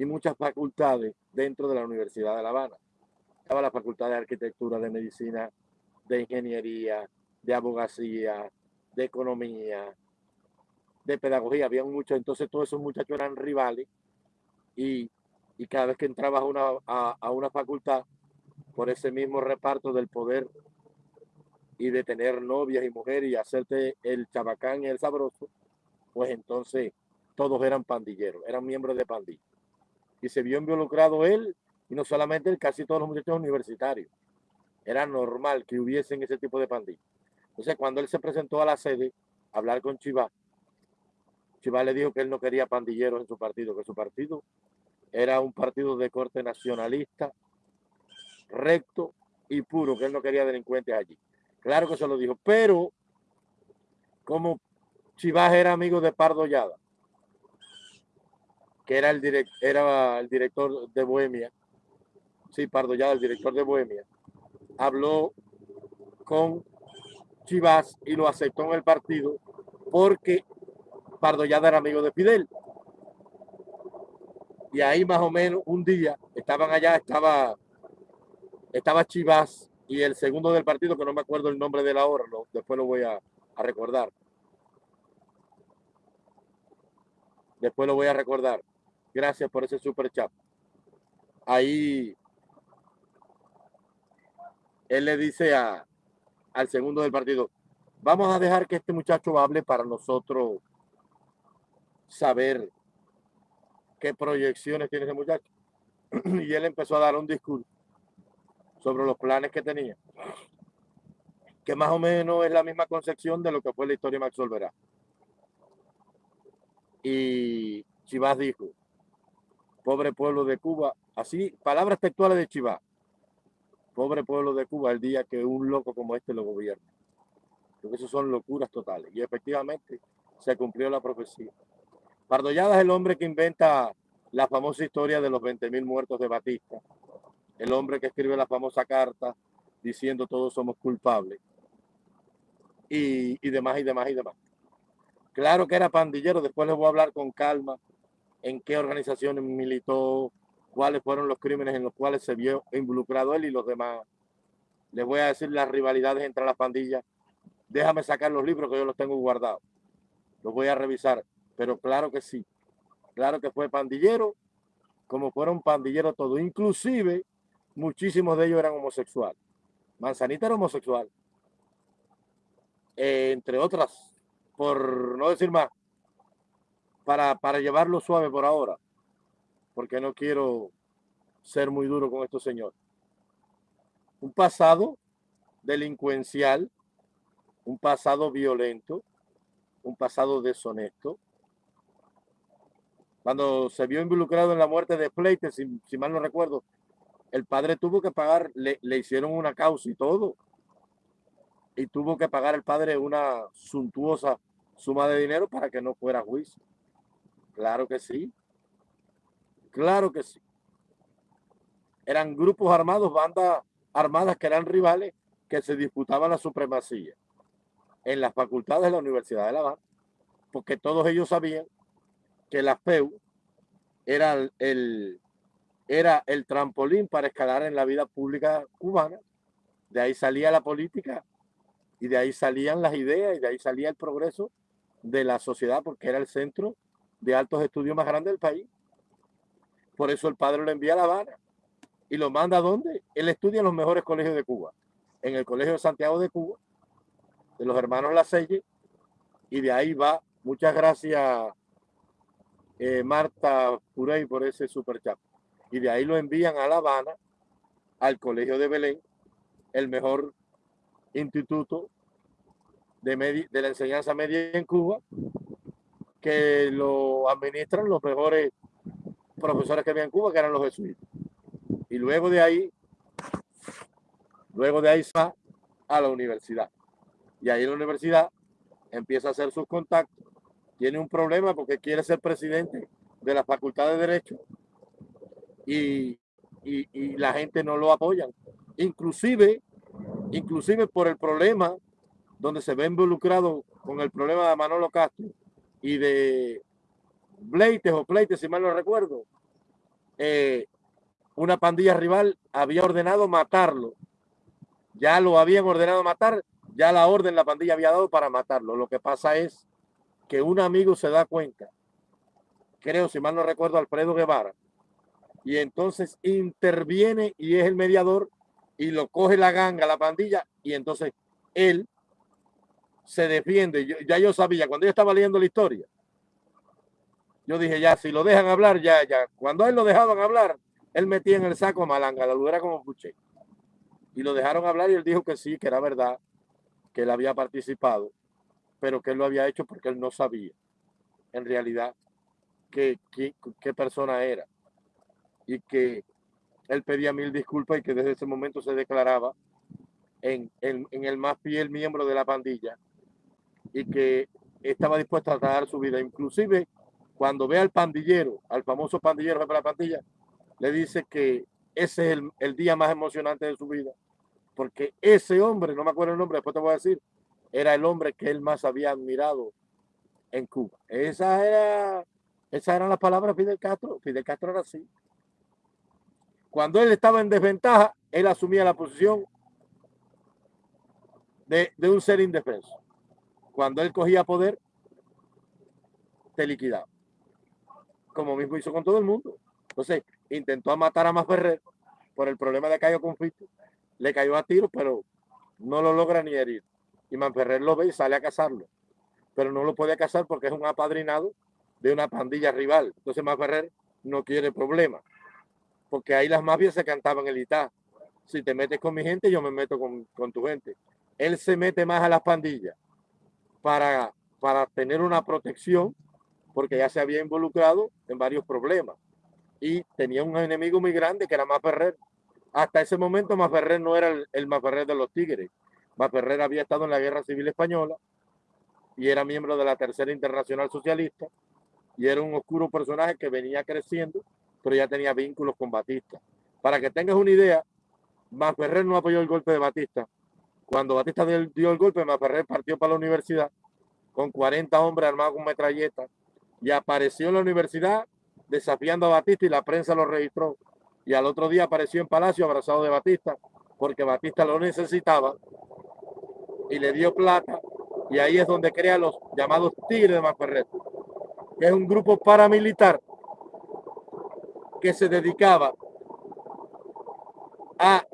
y muchas facultades dentro de la Universidad de La Habana. Estaba la Facultad de Arquitectura, de Medicina, de Ingeniería, de Abogacía, de Economía, de Pedagogía. Había muchos, entonces todos esos muchachos eran rivales y, cada vez que entrabas a una, a, una facultad, por ese mismo reparto del poder y de tener novias y mujeres y hacerte el chabacán y el sabroso, pues entonces todos eran pandilleros, eran miembros de pandilla. Y se vio involucrado él, y no solamente él, casi todos los muchachos universitarios. Era normal que hubiesen ese tipo de pandillas. Entonces, cuando él se presentó a la sede a hablar con Chivá, Chivá le dijo que él no quería pandilleros en su partido, que su partido era un partido de corte nacionalista, recto y puro, que él no quería delincuentes allí. Claro que se lo dijo, pero como Chivas era amigo de Pardo Yada, que era el, era el director de Bohemia, sí, Pardo el director de Bohemia, habló con Chivas y lo aceptó en el partido porque Pardo era amigo de Fidel y ahí más o menos un día estaban allá, estaba, estaba Chivas y el segundo del partido, que no me acuerdo el nombre de la hora, después lo voy a, recordar. Después lo voy a recordar. Gracias por ese super chat. Ahí él le dice a, al segundo del partido, vamos a dejar que este muchacho hable para nosotros saber qué proyecciones tiene ese muchacho. y él empezó a dar un discurso sobre los planes que tenía, que más o menos es la misma concepción de lo que fue la historia de Max Olverá. Y Chivas dijo, pobre pueblo de Cuba, así, palabras textuales de Chivas, pobre pueblo de Cuba el día que un loco como este lo gobierna. Porque eso son locuras totales. Y efectivamente se cumplió la profecía. Pardollada es el hombre que inventa la famosa historia de los 20.000 muertos de Batista. El hombre que escribe la famosa carta diciendo todos somos culpables. Y, y demás, y demás, y demás. Claro que era pandillero, después les voy a hablar con calma en qué organizaciones militó, cuáles fueron los crímenes en los cuales se vio involucrado él y los demás. Les voy a decir las rivalidades entre las pandillas. Déjame sacar los libros que yo los tengo guardados. Los voy a revisar. Pero claro que sí. Claro que fue pandillero, como fueron pandilleros todos. Inclusive, muchísimos de ellos eran homosexuales. Manzanita era homosexual. Eh, entre otras, por no decir más, para, para llevarlo suave por ahora, porque no quiero ser muy duro con estos señores. Un pasado delincuencial, un pasado violento, un pasado deshonesto. Cuando se vio involucrado en la muerte de Pleite, si, si mal no recuerdo, el padre tuvo que pagar, le, le, hicieron una causa y todo. Y tuvo que pagar el padre una suntuosa suma de dinero para que no fuera juicio. Claro que sí. Claro que sí. Eran grupos armados, bandas armadas que eran rivales que se disputaban la supremacía en las facultades de la Universidad de La Habana, porque todos ellos sabían que la FEU era el, era el trampolín para escalar en la vida pública cubana. De ahí salía la política y de ahí salían las ideas y de ahí salía el progreso de la sociedad porque era el centro de altos estudios más grande del país. Por eso el padre lo envía a La Habana y lo manda a dónde? Él estudia en los mejores colegios de Cuba, en el Colegio de Santiago de Cuba, de los hermanos La Selle, y de ahí va. Muchas gracias, eh, Marta Purey, por ese super chat. Y de ahí lo envían a La Habana, al Colegio de Belén, el mejor instituto de, de la enseñanza media en Cuba, que lo administran los mejores profesores que había en Cuba, que eran los jesuitas. Y luego de ahí, luego de ahí va a la universidad. Y ahí la universidad empieza a hacer sus contactos. Tiene un problema porque quiere ser presidente de la Facultad de Derecho y, y, y la gente no lo apoya. Inclusive, inclusive por el problema donde se ve involucrado con el problema de Manolo Castro, y de Bleites o Pleites, si mal no recuerdo, eh, una pandilla rival había ordenado matarlo. Ya lo habían ordenado matar, ya la orden la pandilla había dado para matarlo. Lo que pasa es que un amigo se da cuenta, creo, si mal no recuerdo, Alfredo Guevara, y entonces interviene y es el mediador y lo coge la ganga, la pandilla, y entonces él se defiende. ya yo sabía, cuando yo estaba leyendo la historia, yo dije, ya, si lo dejan hablar, ya, ya. Cuando él lo dejaban hablar, él metía en el saco a Malanga, la era como puché. Y lo dejaron hablar y él dijo que sí, que era verdad, que él había participado, pero que él lo había hecho porque él no sabía, en realidad, qué, qué, qué persona era. Y que él pedía mil disculpas y que desde ese momento se declaraba en, en, en el más fiel miembro de la pandilla y que estaba dispuesto a dar su vida. Inclusive cuando ve al pandillero, al famoso pandillero de la pandilla, le dice que ese es el, día más emocionante de su vida. Porque ese hombre, no me acuerdo el nombre, después te voy a decir, era el hombre que él más había admirado en Cuba. Esa era, esas eran las palabras de Fidel Castro. Fidel Castro era así. Cuando él estaba en desventaja, él asumía la posición de un ser indefenso cuando él cogía poder, te liquidaba. Como mismo hizo con todo el mundo. Entonces, intentó matar a Ferrer por el problema de Cayo Conflicto. Le cayó a tiro, pero no lo logra ni herir. Y Manferrer lo ve y sale a cazarlo. Pero no lo puede cazar porque es un apadrinado de una pandilla rival. Entonces Manferrer no quiere problema. Porque ahí las mafias se cantaban el Itá. Si te metes con mi gente, yo me meto con, con tu gente. Él se mete más a las pandillas para, para tener una protección, porque ya se había involucrado en varios problemas y tenía un enemigo muy grande que era Maferrer. Hasta ese momento Maferrer no era el, el Maferrer de los Tigres. Maferrer había estado en la Guerra Civil Española y era miembro de la Tercera Internacional Socialista y era un oscuro personaje que venía creciendo, pero ya tenía vínculos con Batista. Para que tengas una idea, Ferrer no apoyó el golpe de Batista. Cuando Batista dio el golpe, Ferrer partió para la universidad con 40 hombres armados con metralletas y apareció en la universidad desafiando a Batista y la prensa lo registró. Y al otro día apareció en Palacio abrazado de Batista porque Batista lo necesitaba y le dio plata y ahí es donde crea los llamados Tigres de Maferrer, que es un grupo paramilitar que se dedicaba a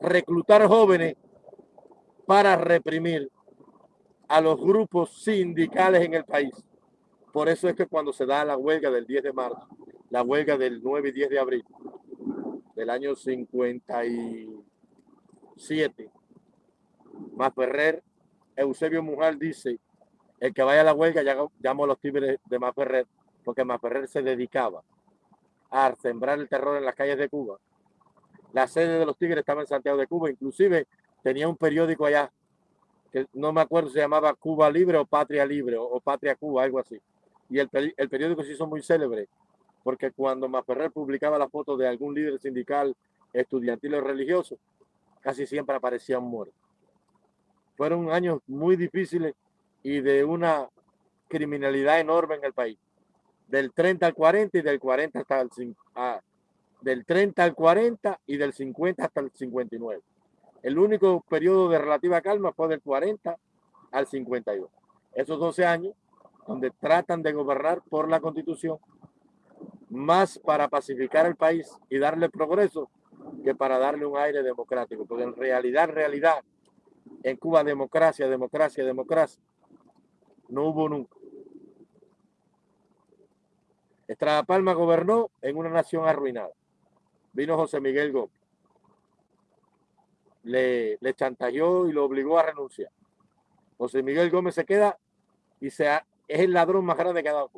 reclutar jóvenes para reprimir a los grupos sindicales en el país. Por eso es que cuando se da la huelga del 10 de marzo, la huelga del 9 y 10 de abril del año 57, Ferrer, Eusebio Mujal dice, el que vaya a la huelga llamo a los tigres de Ferrer, porque Ferrer se dedicaba a sembrar el terror en las calles de Cuba. La sede de los tigres estaba en Santiago de Cuba, inclusive tenía un periódico allá, que no me acuerdo se llamaba Cuba Libre o Patria Libre o, Patria Cuba, algo así. Y el, el periódico se hizo muy célebre, porque cuando Maferrer publicaba la foto de algún líder sindical, estudiantil o religioso, casi siempre aparecían muertos. Fueron años muy difíciles y de una criminalidad enorme en el país. Del 30 al 40 y del 40 hasta el 50, del 30 al 40 y del 50 hasta el 59. El único periodo de relativa calma fue del 40 al 52. Esos 12 años donde tratan de gobernar por la constitución más para pacificar el país y darle progreso que para darle un aire democrático. Porque en realidad, en realidad, en Cuba democracia, democracia, democracia, no hubo nunca. Estrada Palma gobernó en una nación arruinada. Vino José Miguel Gómez. Le, le chantajeó y lo obligó a renunciar. José Miguel Gómez se queda y se es el ladrón más grande que ha dado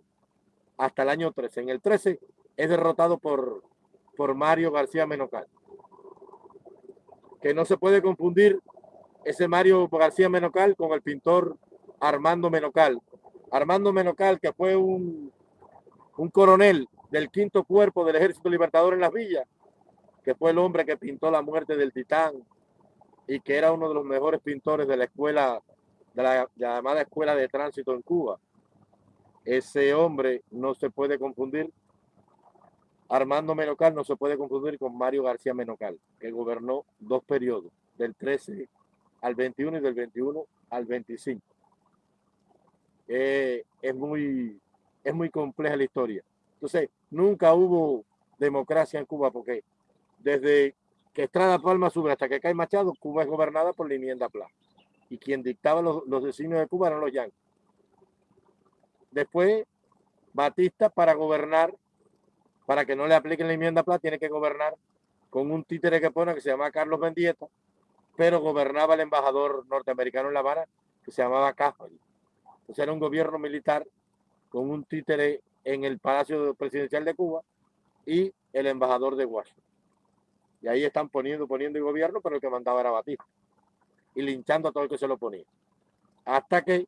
hasta el año 13. En el 13 es derrotado por, por Mario García Menocal. Que no se puede confundir ese Mario García Menocal con el pintor Armando Menocal. Armando Menocal, que fue un, un coronel del quinto cuerpo del Ejército Libertador en las villas, que fue el hombre que pintó la muerte del titán y que era uno de los mejores pintores de la escuela, de la llamada escuela de tránsito en Cuba. Ese hombre no se puede confundir, Armando Menocal no se puede confundir con Mario García Menocal, que gobernó dos periodos, del 13 al 21 y del 21 al 25. Eh, es, muy, es muy compleja la historia. Entonces, nunca hubo democracia en Cuba porque desde que Estrada Palma sube hasta que cae Machado, Cuba es gobernada por la enmienda Pla. Y quien dictaba los, los designios de Cuba eran los yanquis. Después, Batista para gobernar, para que no le apliquen la enmienda Pla, tiene que gobernar con un títere que pone que se llama Carlos Mendieta, pero gobernaba el embajador norteamericano en La Habana que se llamaba Caffrey. Entonces era un gobierno militar con un títere en el Palacio Presidencial de Cuba y el embajador de Washington. Y ahí están poniendo, poniendo el gobierno, pero el que mandaba era Batista. Y linchando a todo el que se lo ponía. Hasta que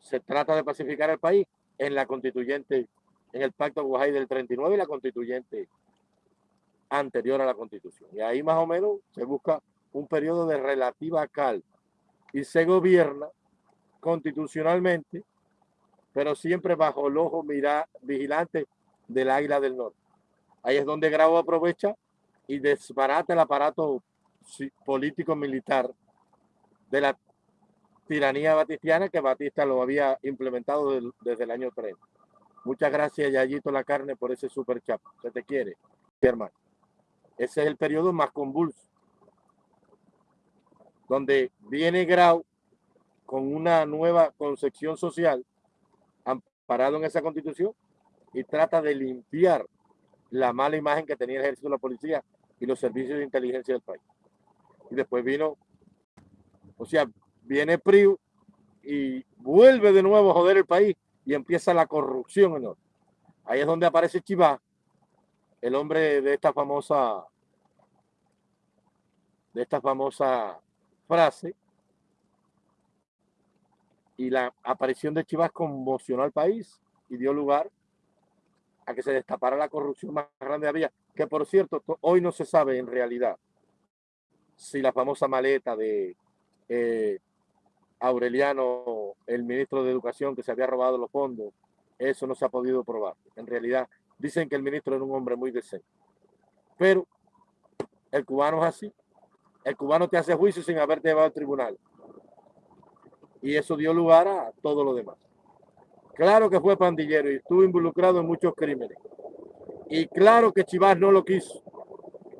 se trata de pacificar el país en la constituyente, en el pacto Guajay del 39 y la constituyente anterior a la constitución. Y ahí más o menos se busca un periodo de relativa calma y se gobierna constitucionalmente, pero siempre bajo el ojo mira, vigilante del Águila del Norte. Ahí es donde Grau aprovecha y desbarata el aparato político militar de la tiranía batistiana que Batista lo había implementado desde el año 30. Muchas gracias, Yayito La Carne, por ese super chat. Se te quiere, hermano. Ese es el periodo más convulso, donde viene Grau con una nueva concepción social, amparado en esa constitución, y trata de limpiar la mala imagen que tenía el ejército, la policía y los servicios de inteligencia del país. Y después vino, o sea, viene PRIU y vuelve de nuevo a joder el país y empieza la corrupción enorme. Ahí es donde aparece Chivá, el hombre de esta famosa de esta famosa frase y la aparición de Chivas conmocionó al país y dio lugar a que se destapara la corrupción más grande de había, que por cierto, hoy no se sabe en realidad si la famosa maleta de eh, Aureliano, el ministro de Educación, que se había robado los fondos, eso no se ha podido probar. En realidad, dicen que el ministro era un hombre muy decente. Pero el cubano es así. El cubano te hace juicio sin haberte llevado al tribunal. Y eso dio lugar a todo lo demás. Claro que fue pandillero y estuvo involucrado en muchos crímenes. Y claro que Chivas no lo quiso.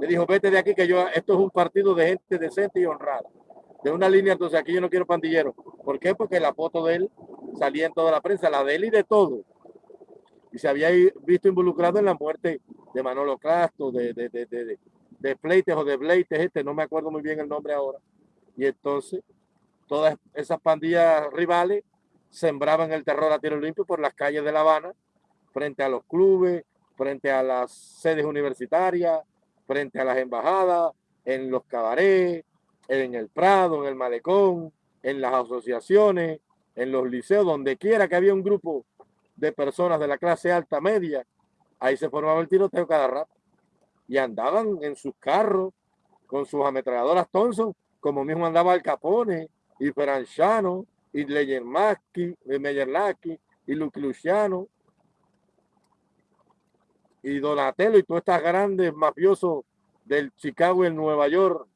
Le dijo, vete de aquí que yo, esto es un partido de gente decente y honrada. De una línea, entonces aquí yo no quiero pandillero. ¿Por qué? Porque la foto de él salía en toda la prensa, la de él y de todo. Y se había visto involucrado en la muerte de Manolo Castro, de, de, de, de, de Pleites o de Bleites, este, no me acuerdo muy bien el nombre ahora. Y entonces, todas esas pandillas rivales sembraban el terror a tiro limpio por las calles de La Habana, frente a los clubes, frente a las sedes universitarias, frente a las embajadas, en los cabarets, en el Prado, en el Malecón, en las asociaciones, en los liceos, donde quiera que había un grupo de personas de la clase alta media, ahí se formaba el tiroteo cada rato. Y andaban en sus carros con sus ametralladoras Thompson, como mismo andaba el Capone y Peranchano y Leyermaski, y Meyerlaki, y Luciano, y Donatello, y todos estos grandes mafiosos del Chicago y el Nueva York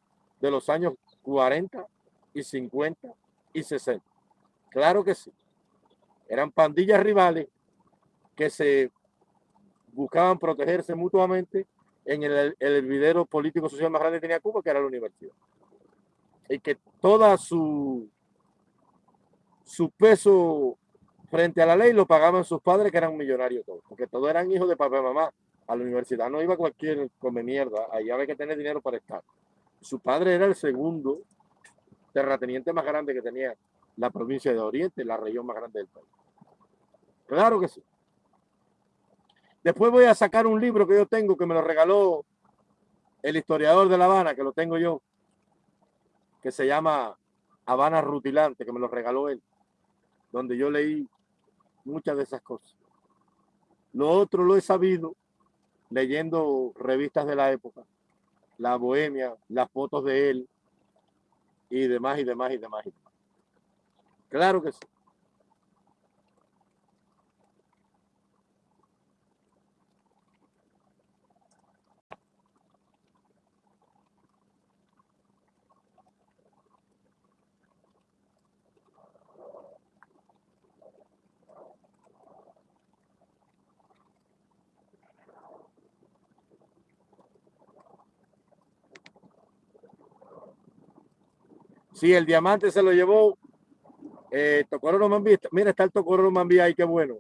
de los años 40 y 50 y 60. Claro que sí. Eran pandillas rivales que se buscaban protegerse mutuamente en el, el hervidero político social más grande que tenía Cuba, que era la universidad. Y que toda su su peso frente a la ley lo pagaban sus padres, que eran millonarios todos, porque todos eran hijos de papá y mamá. A la universidad no iba cualquier come mierda, ahí había que tener dinero para estar. Su padre era el segundo terrateniente más grande que tenía la provincia de Oriente, la región más grande del país. Claro que sí. Después voy a sacar un libro que yo tengo, que me lo regaló el historiador de La Habana, que lo tengo yo, que se llama Habana Rutilante, que me lo regaló él donde yo leí muchas de esas cosas. Lo otro lo he sabido leyendo revistas de la época, La Bohemia, las fotos de él y demás y demás y demás. Y demás. Claro que sí. Sí, el diamante se lo llevó eh, Tocororo Mambí. Mira, está el Tocororo Mambí ahí, qué bueno.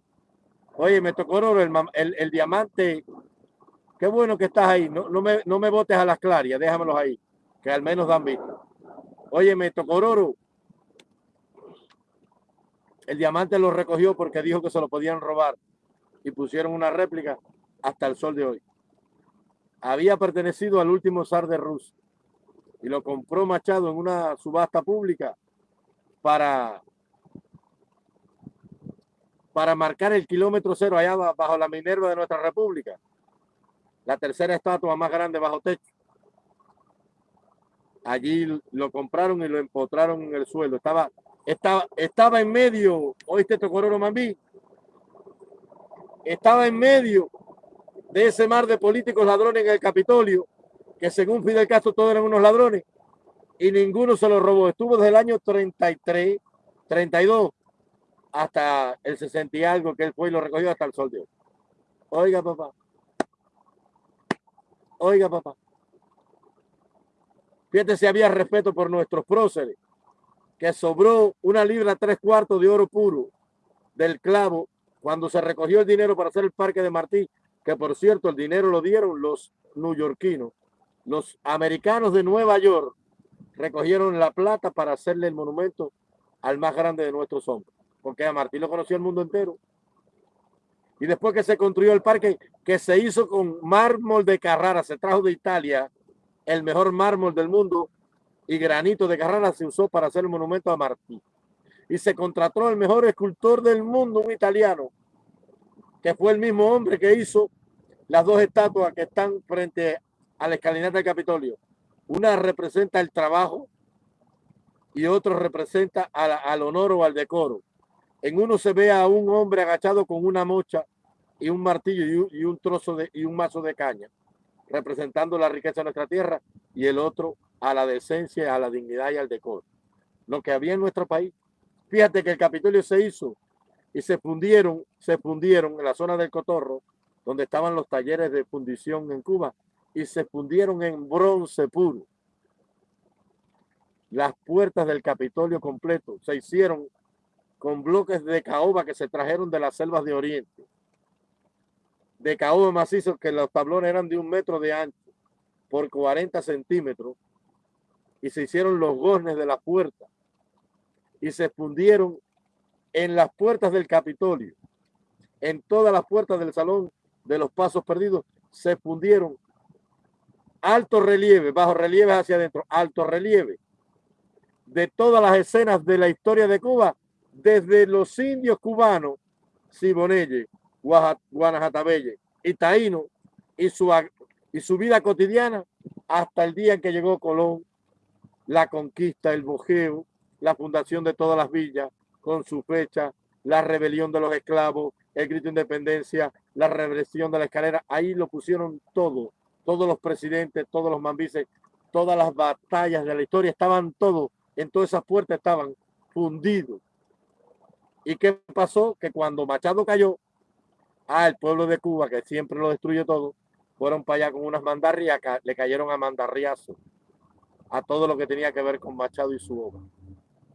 Oye, me Tocororo, el, el, el diamante, qué bueno que estás ahí. No, no, me, no me botes a las clarias, déjamelos ahí, que al menos dan vista. Oye, me Tocororo, el diamante lo recogió porque dijo que se lo podían robar y pusieron una réplica hasta el sol de hoy. Había pertenecido al último zar de Rusia y lo compró Machado en una subasta pública para, para marcar el kilómetro cero allá bajo la Minerva de nuestra república. La tercera estatua más grande bajo techo. Allí lo compraron y lo empotraron en el suelo. Estaba, estaba, estaba en medio, oíste Tocororo Mambí, estaba en medio de ese mar de políticos ladrones en el Capitolio que según Fidel Castro todos eran unos ladrones y ninguno se lo robó. Estuvo desde el año 33, 32 hasta el 60 y algo que él fue y lo recogió hasta el sol de hoy. Oiga, papá. Oiga, papá. Fíjate si había respeto por nuestros próceres, que sobró una libra tres cuartos de oro puro del clavo cuando se recogió el dinero para hacer el parque de Martí, que por cierto el dinero lo dieron los neoyorquinos los americanos de Nueva York recogieron la plata para hacerle el monumento al más grande de nuestros hombres, porque a Martín lo conoció el mundo entero. Y después que se construyó el parque, que se hizo con mármol de Carrara, se trajo de Italia el mejor mármol del mundo y granito de Carrara se usó para hacer el monumento a Martí. Y se contrató el mejor escultor del mundo, un italiano, que fue el mismo hombre que hizo las dos estatuas que están frente a la escalinata del Capitolio. Una representa el trabajo y otro representa al honor o al decoro. En uno se ve a un hombre agachado con una mocha y un martillo y un, trozo de y un mazo de caña, representando la riqueza de nuestra tierra, y el otro a la decencia, a la dignidad y al decoro. Lo que había en nuestro país. Fíjate que el Capitolio se hizo y se fundieron, se fundieron en la zona del Cotorro, donde estaban los talleres de fundición en Cuba, y se fundieron en bronce puro. Las puertas del Capitolio completo se hicieron con bloques de caoba que se trajeron de las selvas de Oriente. De caoba macizo que los tablones eran de un metro de ancho por 40 centímetros y se hicieron los goznes de la puerta y se fundieron en las puertas del Capitolio, en todas las puertas del Salón de los Pasos Perdidos, se fundieron alto relieve, bajo relieve hacia adentro, alto relieve. De todas las escenas de la historia de Cuba, desde los indios cubanos, Sibonelle, Guanajatabelle y Taíno, y su, y su vida cotidiana, hasta el día en que llegó Colón, la conquista, el bojeo, la fundación de todas las villas, con su fecha, la rebelión de los esclavos, el grito de independencia, la represión de la escalera, ahí lo pusieron todo, todos los presidentes, todos los mambises, todas las batallas de la historia, estaban todos, en todas esas puertas estaban fundidos. ¿Y qué pasó? Que cuando Machado cayó, al pueblo de Cuba, que siempre lo destruye todo, fueron para allá con unas mandarrias, le cayeron a mandarriazos a todo lo que tenía que ver con Machado y su obra.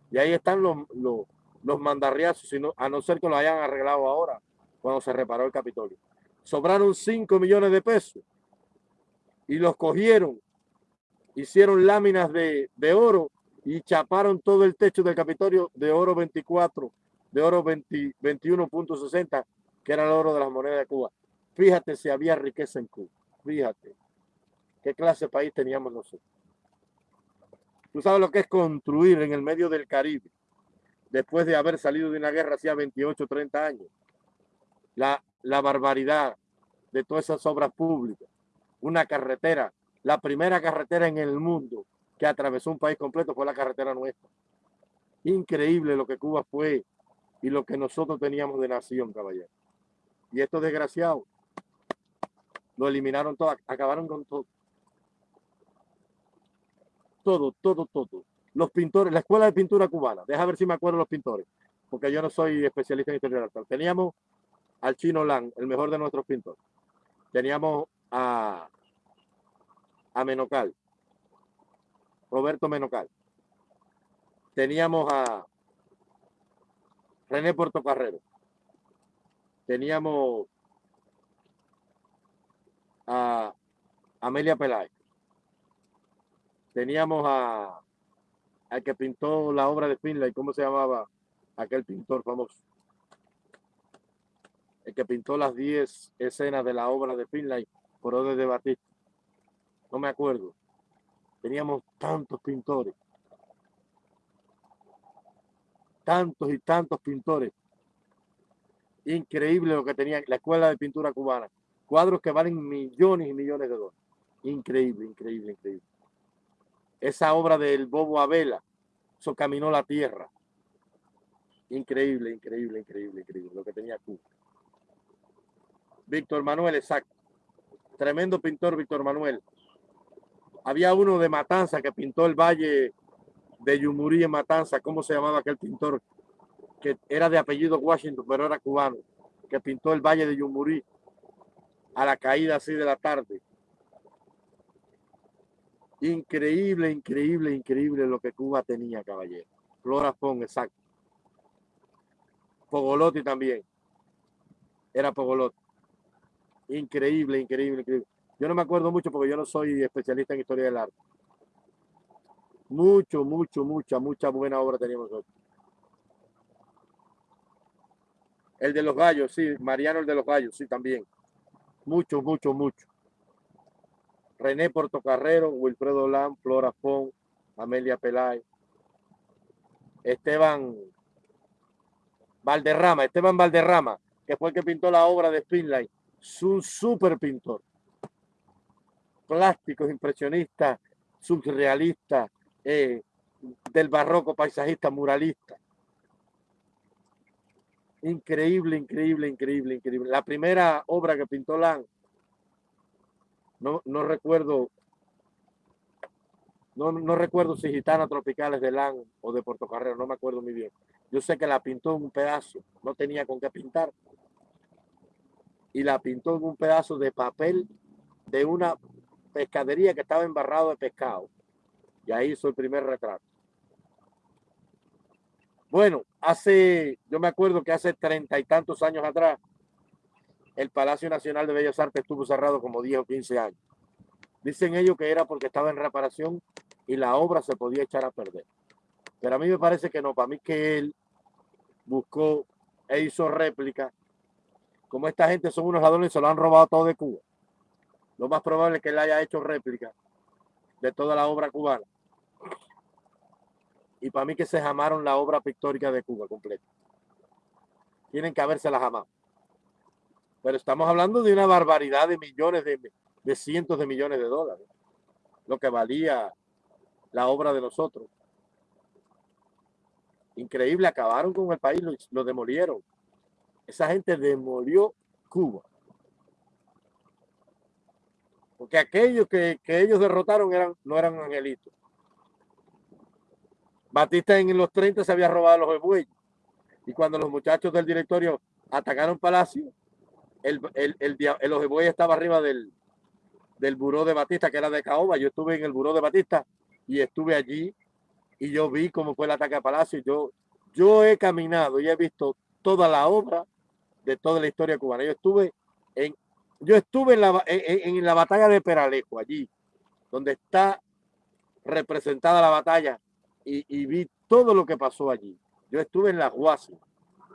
Y ahí están los, los, los mandarriazos, sino, a no ser que lo hayan arreglado ahora, cuando se reparó el Capitolio. Sobraron 5 millones de pesos y los cogieron, hicieron láminas de, de oro y chaparon todo el techo del Capitolio de oro 24, de oro 21.60, que era el oro de las monedas de Cuba. Fíjate si había riqueza en Cuba. Fíjate qué clase de país teníamos nosotros. Tú sabes lo que es construir en el medio del Caribe, después de haber salido de una guerra hacía 28, 30 años. La, la barbaridad de todas esas obras públicas. Una carretera, la primera carretera en el mundo que atravesó un país completo fue la carretera nuestra. Increíble lo que Cuba fue y lo que nosotros teníamos de nación, caballero. Y estos desgraciados lo eliminaron todo, acabaron con todo todo, todo, todo. Los pintores, la escuela de pintura cubana, deja ver si me acuerdo los pintores, porque yo no soy especialista en historia arte. Teníamos al Chino Lang, el mejor de nuestros pintores. Teníamos a, a Menocal, Roberto Menocal. Teníamos a René Portocarrero. Teníamos a Amelia Peláez teníamos a al que pintó la obra de Finlay, ¿cómo se llamaba aquel pintor famoso? El que pintó las 10 escenas de la obra de Finlay por de Batista. No me acuerdo. Teníamos tantos pintores. Tantos y tantos pintores. Increíble lo que tenía la escuela de pintura cubana. Cuadros que valen millones y millones de dólares. Increíble, increíble, increíble esa obra del Bobo Abela, eso caminó la tierra. Increíble, increíble, increíble, increíble, lo que tenía Cuba. Víctor Manuel, exacto. Tremendo pintor Víctor Manuel. Había uno de Matanza que pintó el valle de Yumurí en Matanza. ¿Cómo se llamaba aquel pintor? Que era de apellido Washington, pero era cubano. Que pintó el valle de Yumurí a la caída así de la tarde. Increíble, increíble, increíble lo que Cuba tenía, caballero. Flora Fon, exacto. Pogolotti también. Era Pogolotti. Increíble, increíble, increíble. Yo no me acuerdo mucho porque yo no soy especialista en historia del arte. Mucho, mucho, mucha, mucha buena obra teníamos nosotros. El de los gallos, sí. Mariano el de los gallos, sí, también. Mucho, mucho, mucho. René Portocarrero, Wilfredo Lam, Flora Fon, Amelia Pelay, Esteban Valderrama, Esteban Valderrama, que fue el que pintó la obra de Spinlight, es un súper pintor. Plásticos, impresionista, surrealista, eh, del barroco, paisajista, muralista. Increíble, increíble, increíble, increíble. La primera obra que pintó Lang, no, no recuerdo, no, no recuerdo si Gitana Tropicales de Lang o de Puerto Carrero, no me acuerdo muy bien. Yo sé que la pintó un pedazo, no tenía con qué pintar. Y la pintó en un pedazo de papel de una pescadería que estaba embarrado de pescado. Y ahí hizo el primer retrato. Bueno, hace, yo me acuerdo que hace treinta y tantos años atrás, el Palacio Nacional de Bellas Artes estuvo cerrado como 10 o 15 años. Dicen ellos que era porque estaba en reparación y la obra se podía echar a perder. Pero a mí me parece que no, para mí que él buscó e hizo réplica. Como esta gente son unos ladrones se lo han robado todo de Cuba. Lo más probable es que él haya hecho réplica de toda la obra cubana y para mí que se jamaron la obra pictórica de Cuba completa. Tienen que habérsela jamás. Pero estamos hablando de una barbaridad de millones, de, de cientos de millones de dólares. Lo que valía la obra de nosotros. Increíble, acabaron con el país, lo, demolieron. Esa gente demolió Cuba. Porque aquellos que, que ellos derrotaron eran, no eran angelitos. Batista en los 30 se había robado los bueyes. Y cuando los muchachos del directorio atacaron Palacio, el, el, el, el estaba arriba del, del buró de Batista, que era de Caoba. Yo estuve en el buró de Batista y estuve allí y yo vi cómo fue el ataque a Palacio. Yo, yo he caminado y he visto toda la obra de toda la historia cubana. Yo estuve en, yo estuve en la, en, la batalla de Peralejo, allí, donde está representada la batalla y, vi todo lo que pasó allí. Yo estuve en la Guasi,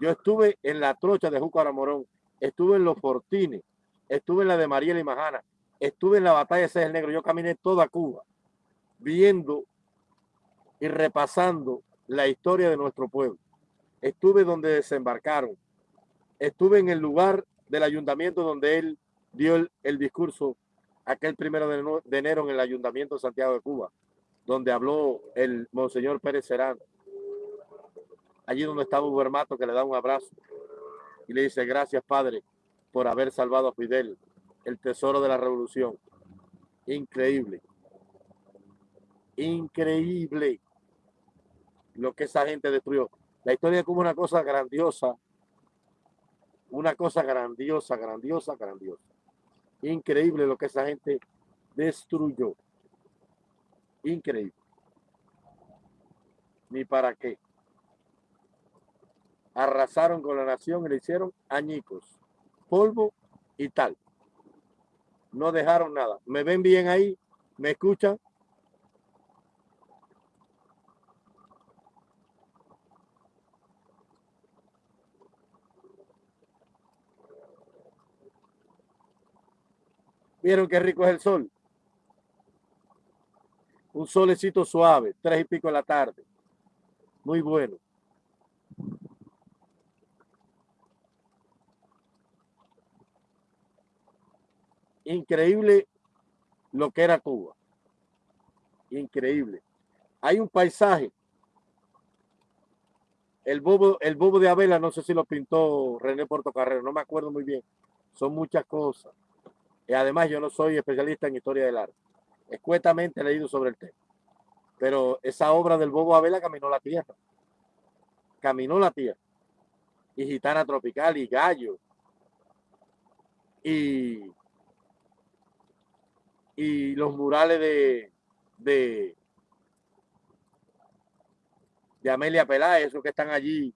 yo estuve en la trocha de Júcar Morón, estuve en los Fortines, estuve en la de Mariela y Majana, estuve en la batalla de César Negro, yo caminé toda Cuba viendo y repasando la historia de nuestro pueblo. Estuve donde desembarcaron, estuve en el lugar del ayuntamiento donde él dio el, discurso aquel primero de enero en el ayuntamiento de Santiago de Cuba donde habló el Monseñor Pérez Serán, allí donde estaba Ubermato, que le da un abrazo y le dice, gracias Padre por haber salvado a Fidel, el tesoro de la revolución. Increíble. Increíble lo que esa gente destruyó. La historia es como una cosa grandiosa, una cosa grandiosa, grandiosa, grandiosa. Increíble lo que esa gente destruyó. Increíble. Ni para qué. Arrasaron con la nación y le hicieron añicos, polvo y tal. No dejaron nada. ¿Me ven bien ahí? ¿Me escuchan? ¿Vieron qué rico es el sol? un solecito suave, tres y pico de la tarde. Muy bueno. Increíble lo que era Cuba. Increíble. Hay un paisaje. El bobo, el bobo de Abela, no sé si lo pintó René Portocarrero, no me acuerdo muy bien. Son muchas cosas. Y además yo no soy especialista en historia del arte escuetamente leído sobre el tema. Pero esa obra del Bobo Abela caminó la tierra. Caminó la tierra. Y Gitana Tropical y Gallo. Y, y los murales de, de, de Amelia Peláez, esos que están allí.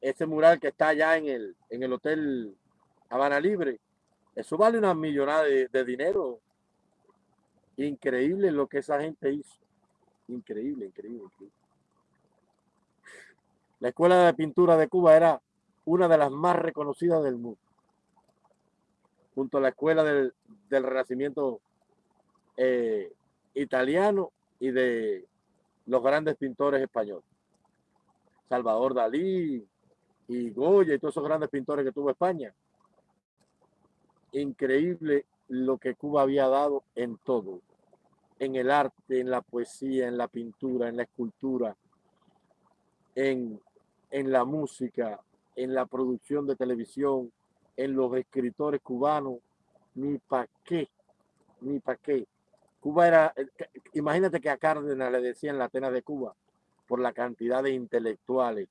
Ese mural que está allá en el, en el Hotel Habana Libre. Eso vale una millonada de dinero Increíble lo que esa gente hizo. Increíble, increíble, increíble. La Escuela de Pintura de Cuba era una de las más reconocidas del mundo. Junto a la Escuela del, Renacimiento eh, italiano y de los grandes pintores españoles. Salvador Dalí, y Goya y todos esos grandes pintores que tuvo España. Increíble lo que Cuba había dado en todo, en el arte, en la poesía, en la pintura, en la escultura, en, en la música, en la producción de televisión, en los escritores cubanos, ni para qué, ni para qué. Cuba era, eh, imagínate que a Cárdenas le decían la Atenas de Cuba por la cantidad de intelectuales,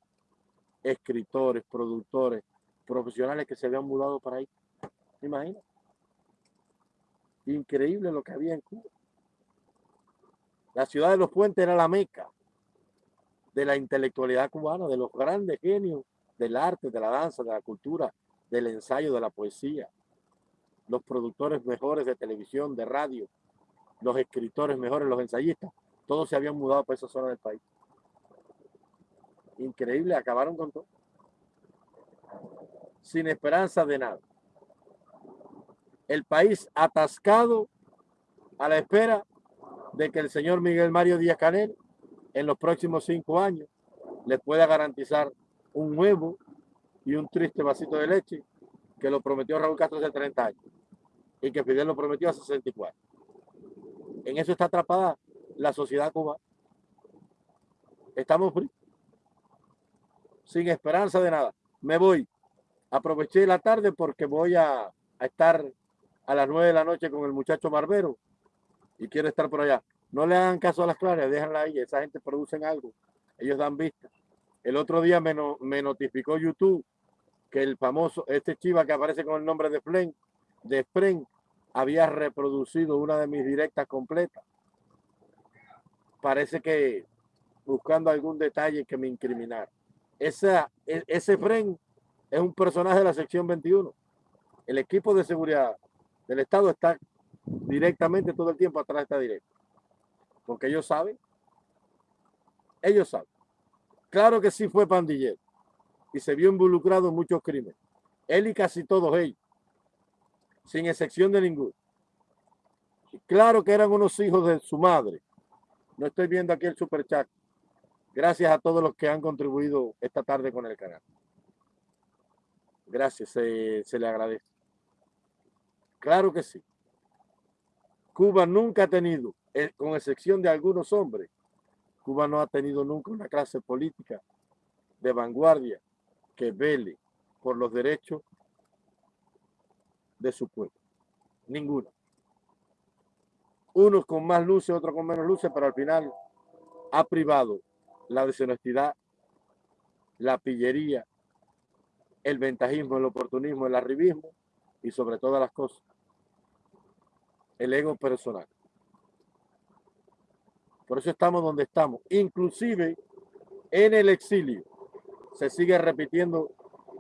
escritores, productores, profesionales que se habían mudado para ahí. Imagínate. Increíble lo que había en Cuba. La ciudad de los puentes era la meca de la intelectualidad cubana, de los grandes genios del arte, de la danza, de la cultura, del ensayo, de la poesía. Los productores mejores de televisión, de radio, los escritores mejores, los ensayistas, todos se habían mudado para esa zona del país. Increíble, acabaron con todo. Sin esperanza de nada. El país atascado a la espera de que el señor Miguel Mario Díaz Canel en los próximos cinco años le pueda garantizar un huevo y un triste vasito de leche que lo prometió Raúl Castro hace 30 años y que Fidel lo prometió hace 64. En eso está atrapada la sociedad cubana. Estamos sin esperanza de nada. Me voy. Aproveché la tarde porque voy a estar a las 9 de la noche con el muchacho Barbero y quiero estar por allá. No le hagan caso a las claras, déjenla ahí, esa gente producen algo, ellos dan vista. El otro día me, me notificó YouTube que el famoso, este chiva que aparece con el nombre de Flen, de Fren, había reproducido una de mis directas completas. Parece que buscando algún detalle que me incriminara. E, ese Fren es un personaje de la sección 21. El equipo de seguridad del Estado está directamente todo el tiempo atrás de esta directa. Porque ellos saben. Ellos saben. Claro que sí fue pandillero. Y se vio involucrado en muchos crímenes. Él y casi todos ellos. Sin excepción de ninguno. claro que eran unos hijos de su madre. No estoy viendo aquí el superchat. Gracias a todos los que han contribuido esta tarde con el canal. Gracias, se le agradece. Claro que sí. Cuba nunca ha tenido eh, con excepción de algunos hombres, Cuba no ha tenido nunca una clase política de vanguardia que vele por los derechos de su pueblo. Ninguno. Unos con más luces, otros con menos luces, pero al final ha privado la deshonestidad, la pillería, el ventajismo, el oportunismo, el arribismo y sobre todas las cosas, el ego personal. Por eso estamos donde estamos. Inclusive en el exilio se sigue repitiendo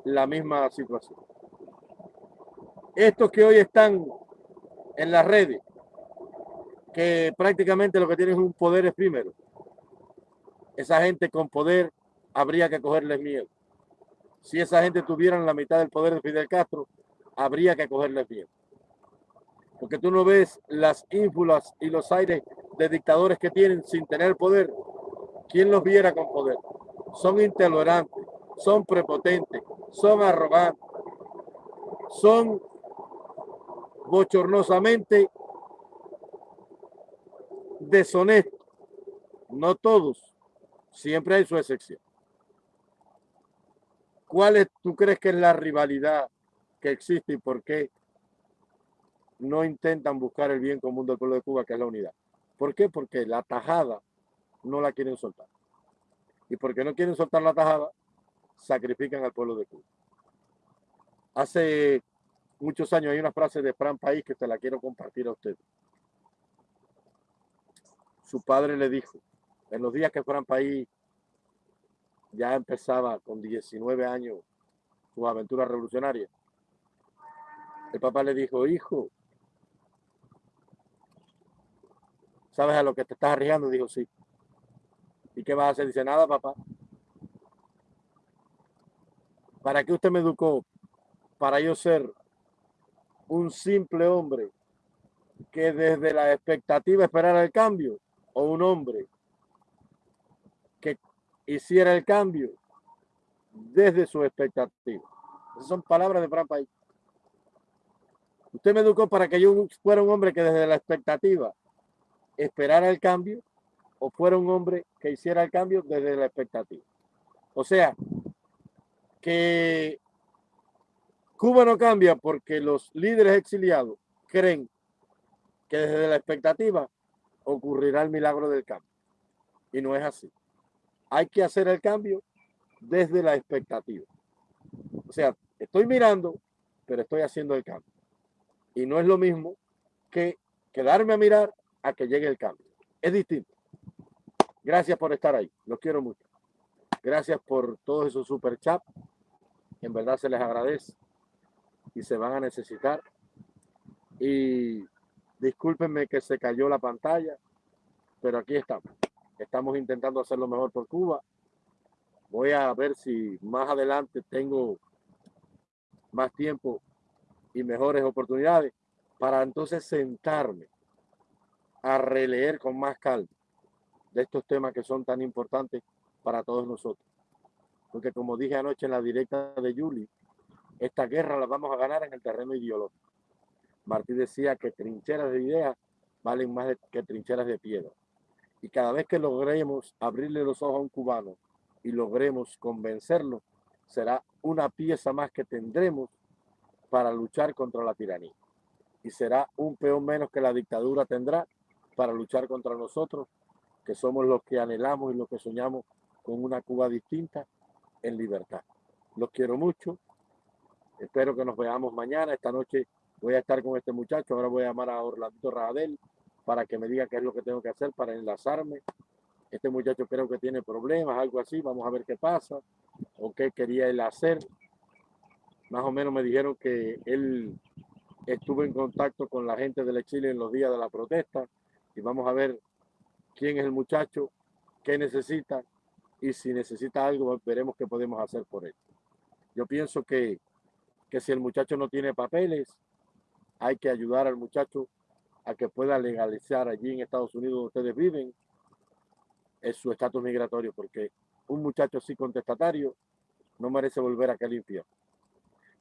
la misma situación. Estos que hoy están en las redes, que prácticamente lo que tienen es un poder efímero. Esa gente con poder habría que cogerles miedo. Si esa gente tuviera la mitad del poder de Fidel Castro, habría que cogerles miedo. Porque tú no ves las ínfulas y los aires de dictadores que tienen sin tener poder, ¿quién los viera con poder? Son intolerantes, son prepotentes, son arrogantes, son bochornosamente deshonestos. No todos, siempre hay su excepción. ¿Cuál es, tú crees que es la rivalidad que existe y por qué no intentan buscar el bien común del pueblo de Cuba, que es la unidad? ¿Por qué? Porque la tajada no la quieren soltar. Y porque no quieren soltar la tajada, sacrifican al pueblo de Cuba. Hace muchos años hay una frase de Fran País que te la quiero compartir a usted. Su padre le dijo, en los días que Fran País ya empezaba con 19 años su aventura revolucionaria, el papá le dijo, hijo, ¿Sabes a lo que te estás arriesgando? Dijo, sí. ¿Y qué vas a hacer? Dice, nada, papá. ¿Para qué usted me educó? Para yo ser un simple hombre que desde la expectativa esperara el cambio o un hombre que hiciera el cambio desde su expectativa. Esas son palabras de Fran País. Usted me educó para que yo fuera un hombre que desde la expectativa esperara el cambio o fuera un hombre que hiciera el cambio desde la expectativa. O sea, que Cuba no cambia porque los líderes exiliados creen que desde la expectativa ocurrirá el milagro del cambio. Y no es así. Hay que hacer el cambio desde la expectativa. O sea, estoy mirando, pero estoy haciendo el cambio. Y no es lo mismo que quedarme a mirar a que llegue el cambio. Es distinto. Gracias por estar ahí. Los quiero mucho. Gracias por todos esos super chats. En verdad se les agradece y se van a necesitar. Y discúlpenme que se cayó la pantalla, pero aquí estamos. Estamos intentando hacer lo mejor por Cuba. Voy a ver si más adelante tengo más tiempo y mejores oportunidades para entonces sentarme a releer con más calma de estos temas que son tan importantes para todos nosotros. Porque como dije anoche en la directa de Juli, esta guerra la vamos a ganar en el terreno ideológico. Martí decía que trincheras de ideas valen más que trincheras de piedra. Y cada vez que logremos abrirle los ojos a un cubano y logremos convencerlo, será una pieza más que tendremos para luchar contra la tiranía. Y será un peón menos que la dictadura tendrá para luchar contra nosotros, que somos los que anhelamos y los que soñamos con una Cuba distinta en libertad. Los quiero mucho. Espero que nos veamos mañana. Esta noche voy a estar con este muchacho. Ahora voy a llamar a Orlando Radel para que me diga qué es lo que tengo que hacer para enlazarme. Este muchacho creo que tiene problemas, algo así. Vamos a ver qué pasa o qué quería él hacer. Más o menos me dijeron que él estuvo en contacto con la gente del exilio en los días de la protesta y vamos a ver quién es el muchacho, qué necesita y si necesita algo veremos qué podemos hacer por él. Yo pienso que, que si el muchacho no tiene papeles, hay que ayudar al muchacho a que pueda legalizar allí en Estados Unidos donde ustedes viven es su estatus migratorio, porque un muchacho así contestatario no merece volver a aquel.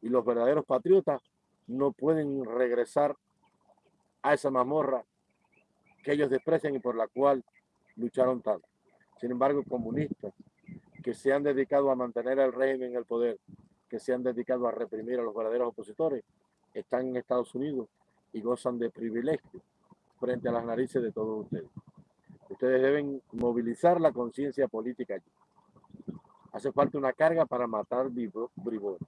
Y los verdaderos patriotas no pueden regresar a esa mazmorra que ellos desprecian y por la cual lucharon tanto. Sin embargo, comunistas que se han dedicado a mantener el régimen en el poder, que se han dedicado a reprimir a los verdaderos opositores, están en Estados Unidos y gozan de privilegios frente a las narices de todos ustedes. Ustedes deben movilizar la conciencia política allí. Hace falta una carga para matar bribones,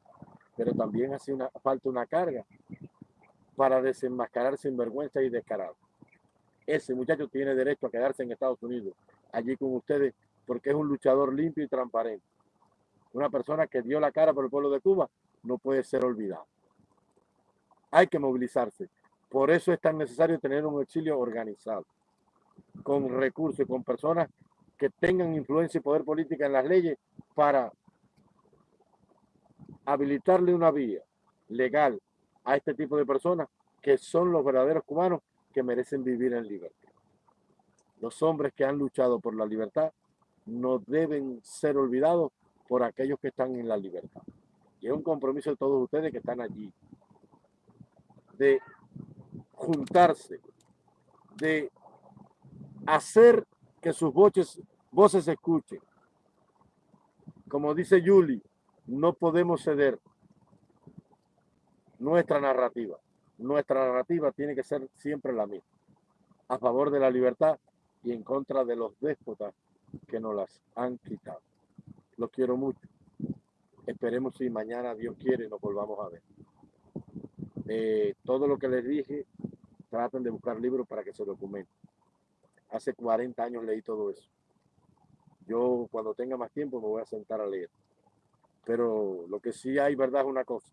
pero también hace falta una carga para desenmascarar sinvergüenza y descarado. Ese muchacho tiene derecho a quedarse en Estados Unidos, allí con ustedes, porque es un luchador limpio y transparente. Una persona que dio la cara por el pueblo de Cuba no puede ser olvidado. Hay que movilizarse. Por eso es tan necesario tener un exilio organizado, con recursos, con personas que tengan influencia y poder política en las leyes para habilitarle una vía legal a este tipo de personas que son los verdaderos cubanos merecen vivir en libertad. Los hombres que han luchado por la libertad no deben ser olvidados por aquellos que están en la libertad. Y es un compromiso de todos ustedes que están allí, de juntarse, de hacer que sus voces, voces se escuchen. Como dice Yuli, no podemos ceder nuestra narrativa. Nuestra narrativa tiene que ser siempre la misma, a favor de la libertad y en contra de los déspotas que nos las han quitado. Los quiero mucho. Esperemos si mañana Dios quiere nos volvamos a ver. Eh, todo lo que les dije, traten de buscar libros para que se documenten. Hace 40 años leí todo eso. Yo cuando tenga más tiempo me voy a sentar a leer. Pero lo que sí hay verdad es una cosa.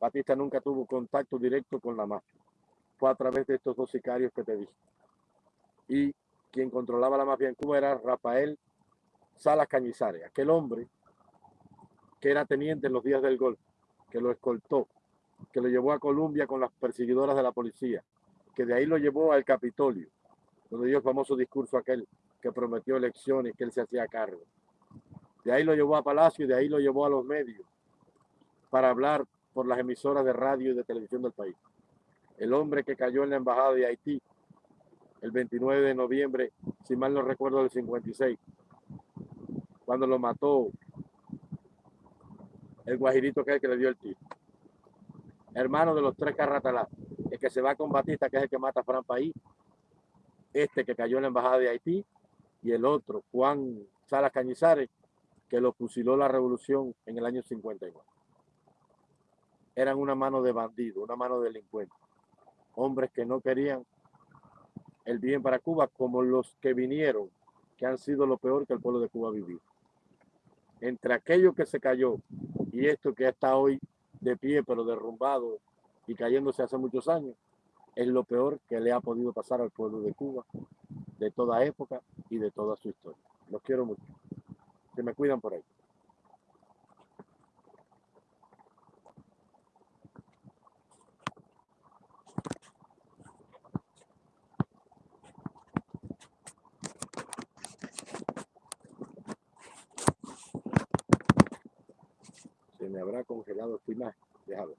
Batista nunca tuvo contacto directo con la mafia. Fue a través de estos dos sicarios que te dije. Y quien controlaba la mafia en Cuba era Rafael Salas Cañizares, aquel hombre que era teniente en los días del golpe, que lo escoltó, que lo llevó a Colombia con las perseguidoras de la policía, que de ahí lo llevó al Capitolio, donde dio el famoso discurso aquel que prometió elecciones, que él se hacía cargo. De ahí lo llevó a Palacio y de ahí lo llevó a los medios para hablar por las emisoras de radio y de televisión del país. El hombre que cayó en la embajada de Haití el 29 de noviembre, si mal no recuerdo, del 56, cuando lo mató el guajirito que es el que le dio el tiro. Hermano de los tres carratalá, el que se va con Batista, que es el que mata a Fran País, este que cayó en la embajada de Haití, y el otro, Juan Salas Cañizares, que lo fusiló la revolución en el año 59. Eran una mano de bandido, una mano de delincuente. Hombres que no querían el bien para Cuba, como los que vinieron, que han sido lo peor que el pueblo de Cuba ha vivido. Entre aquello que se cayó y esto que está hoy de pie, pero derrumbado y cayéndose hace muchos años, es lo peor que le ha podido pasar al pueblo de Cuba de toda época y de toda su historia. Los quiero mucho. Que me cuidan por ahí. Se me habrá congelado esta imagen. Déjalo.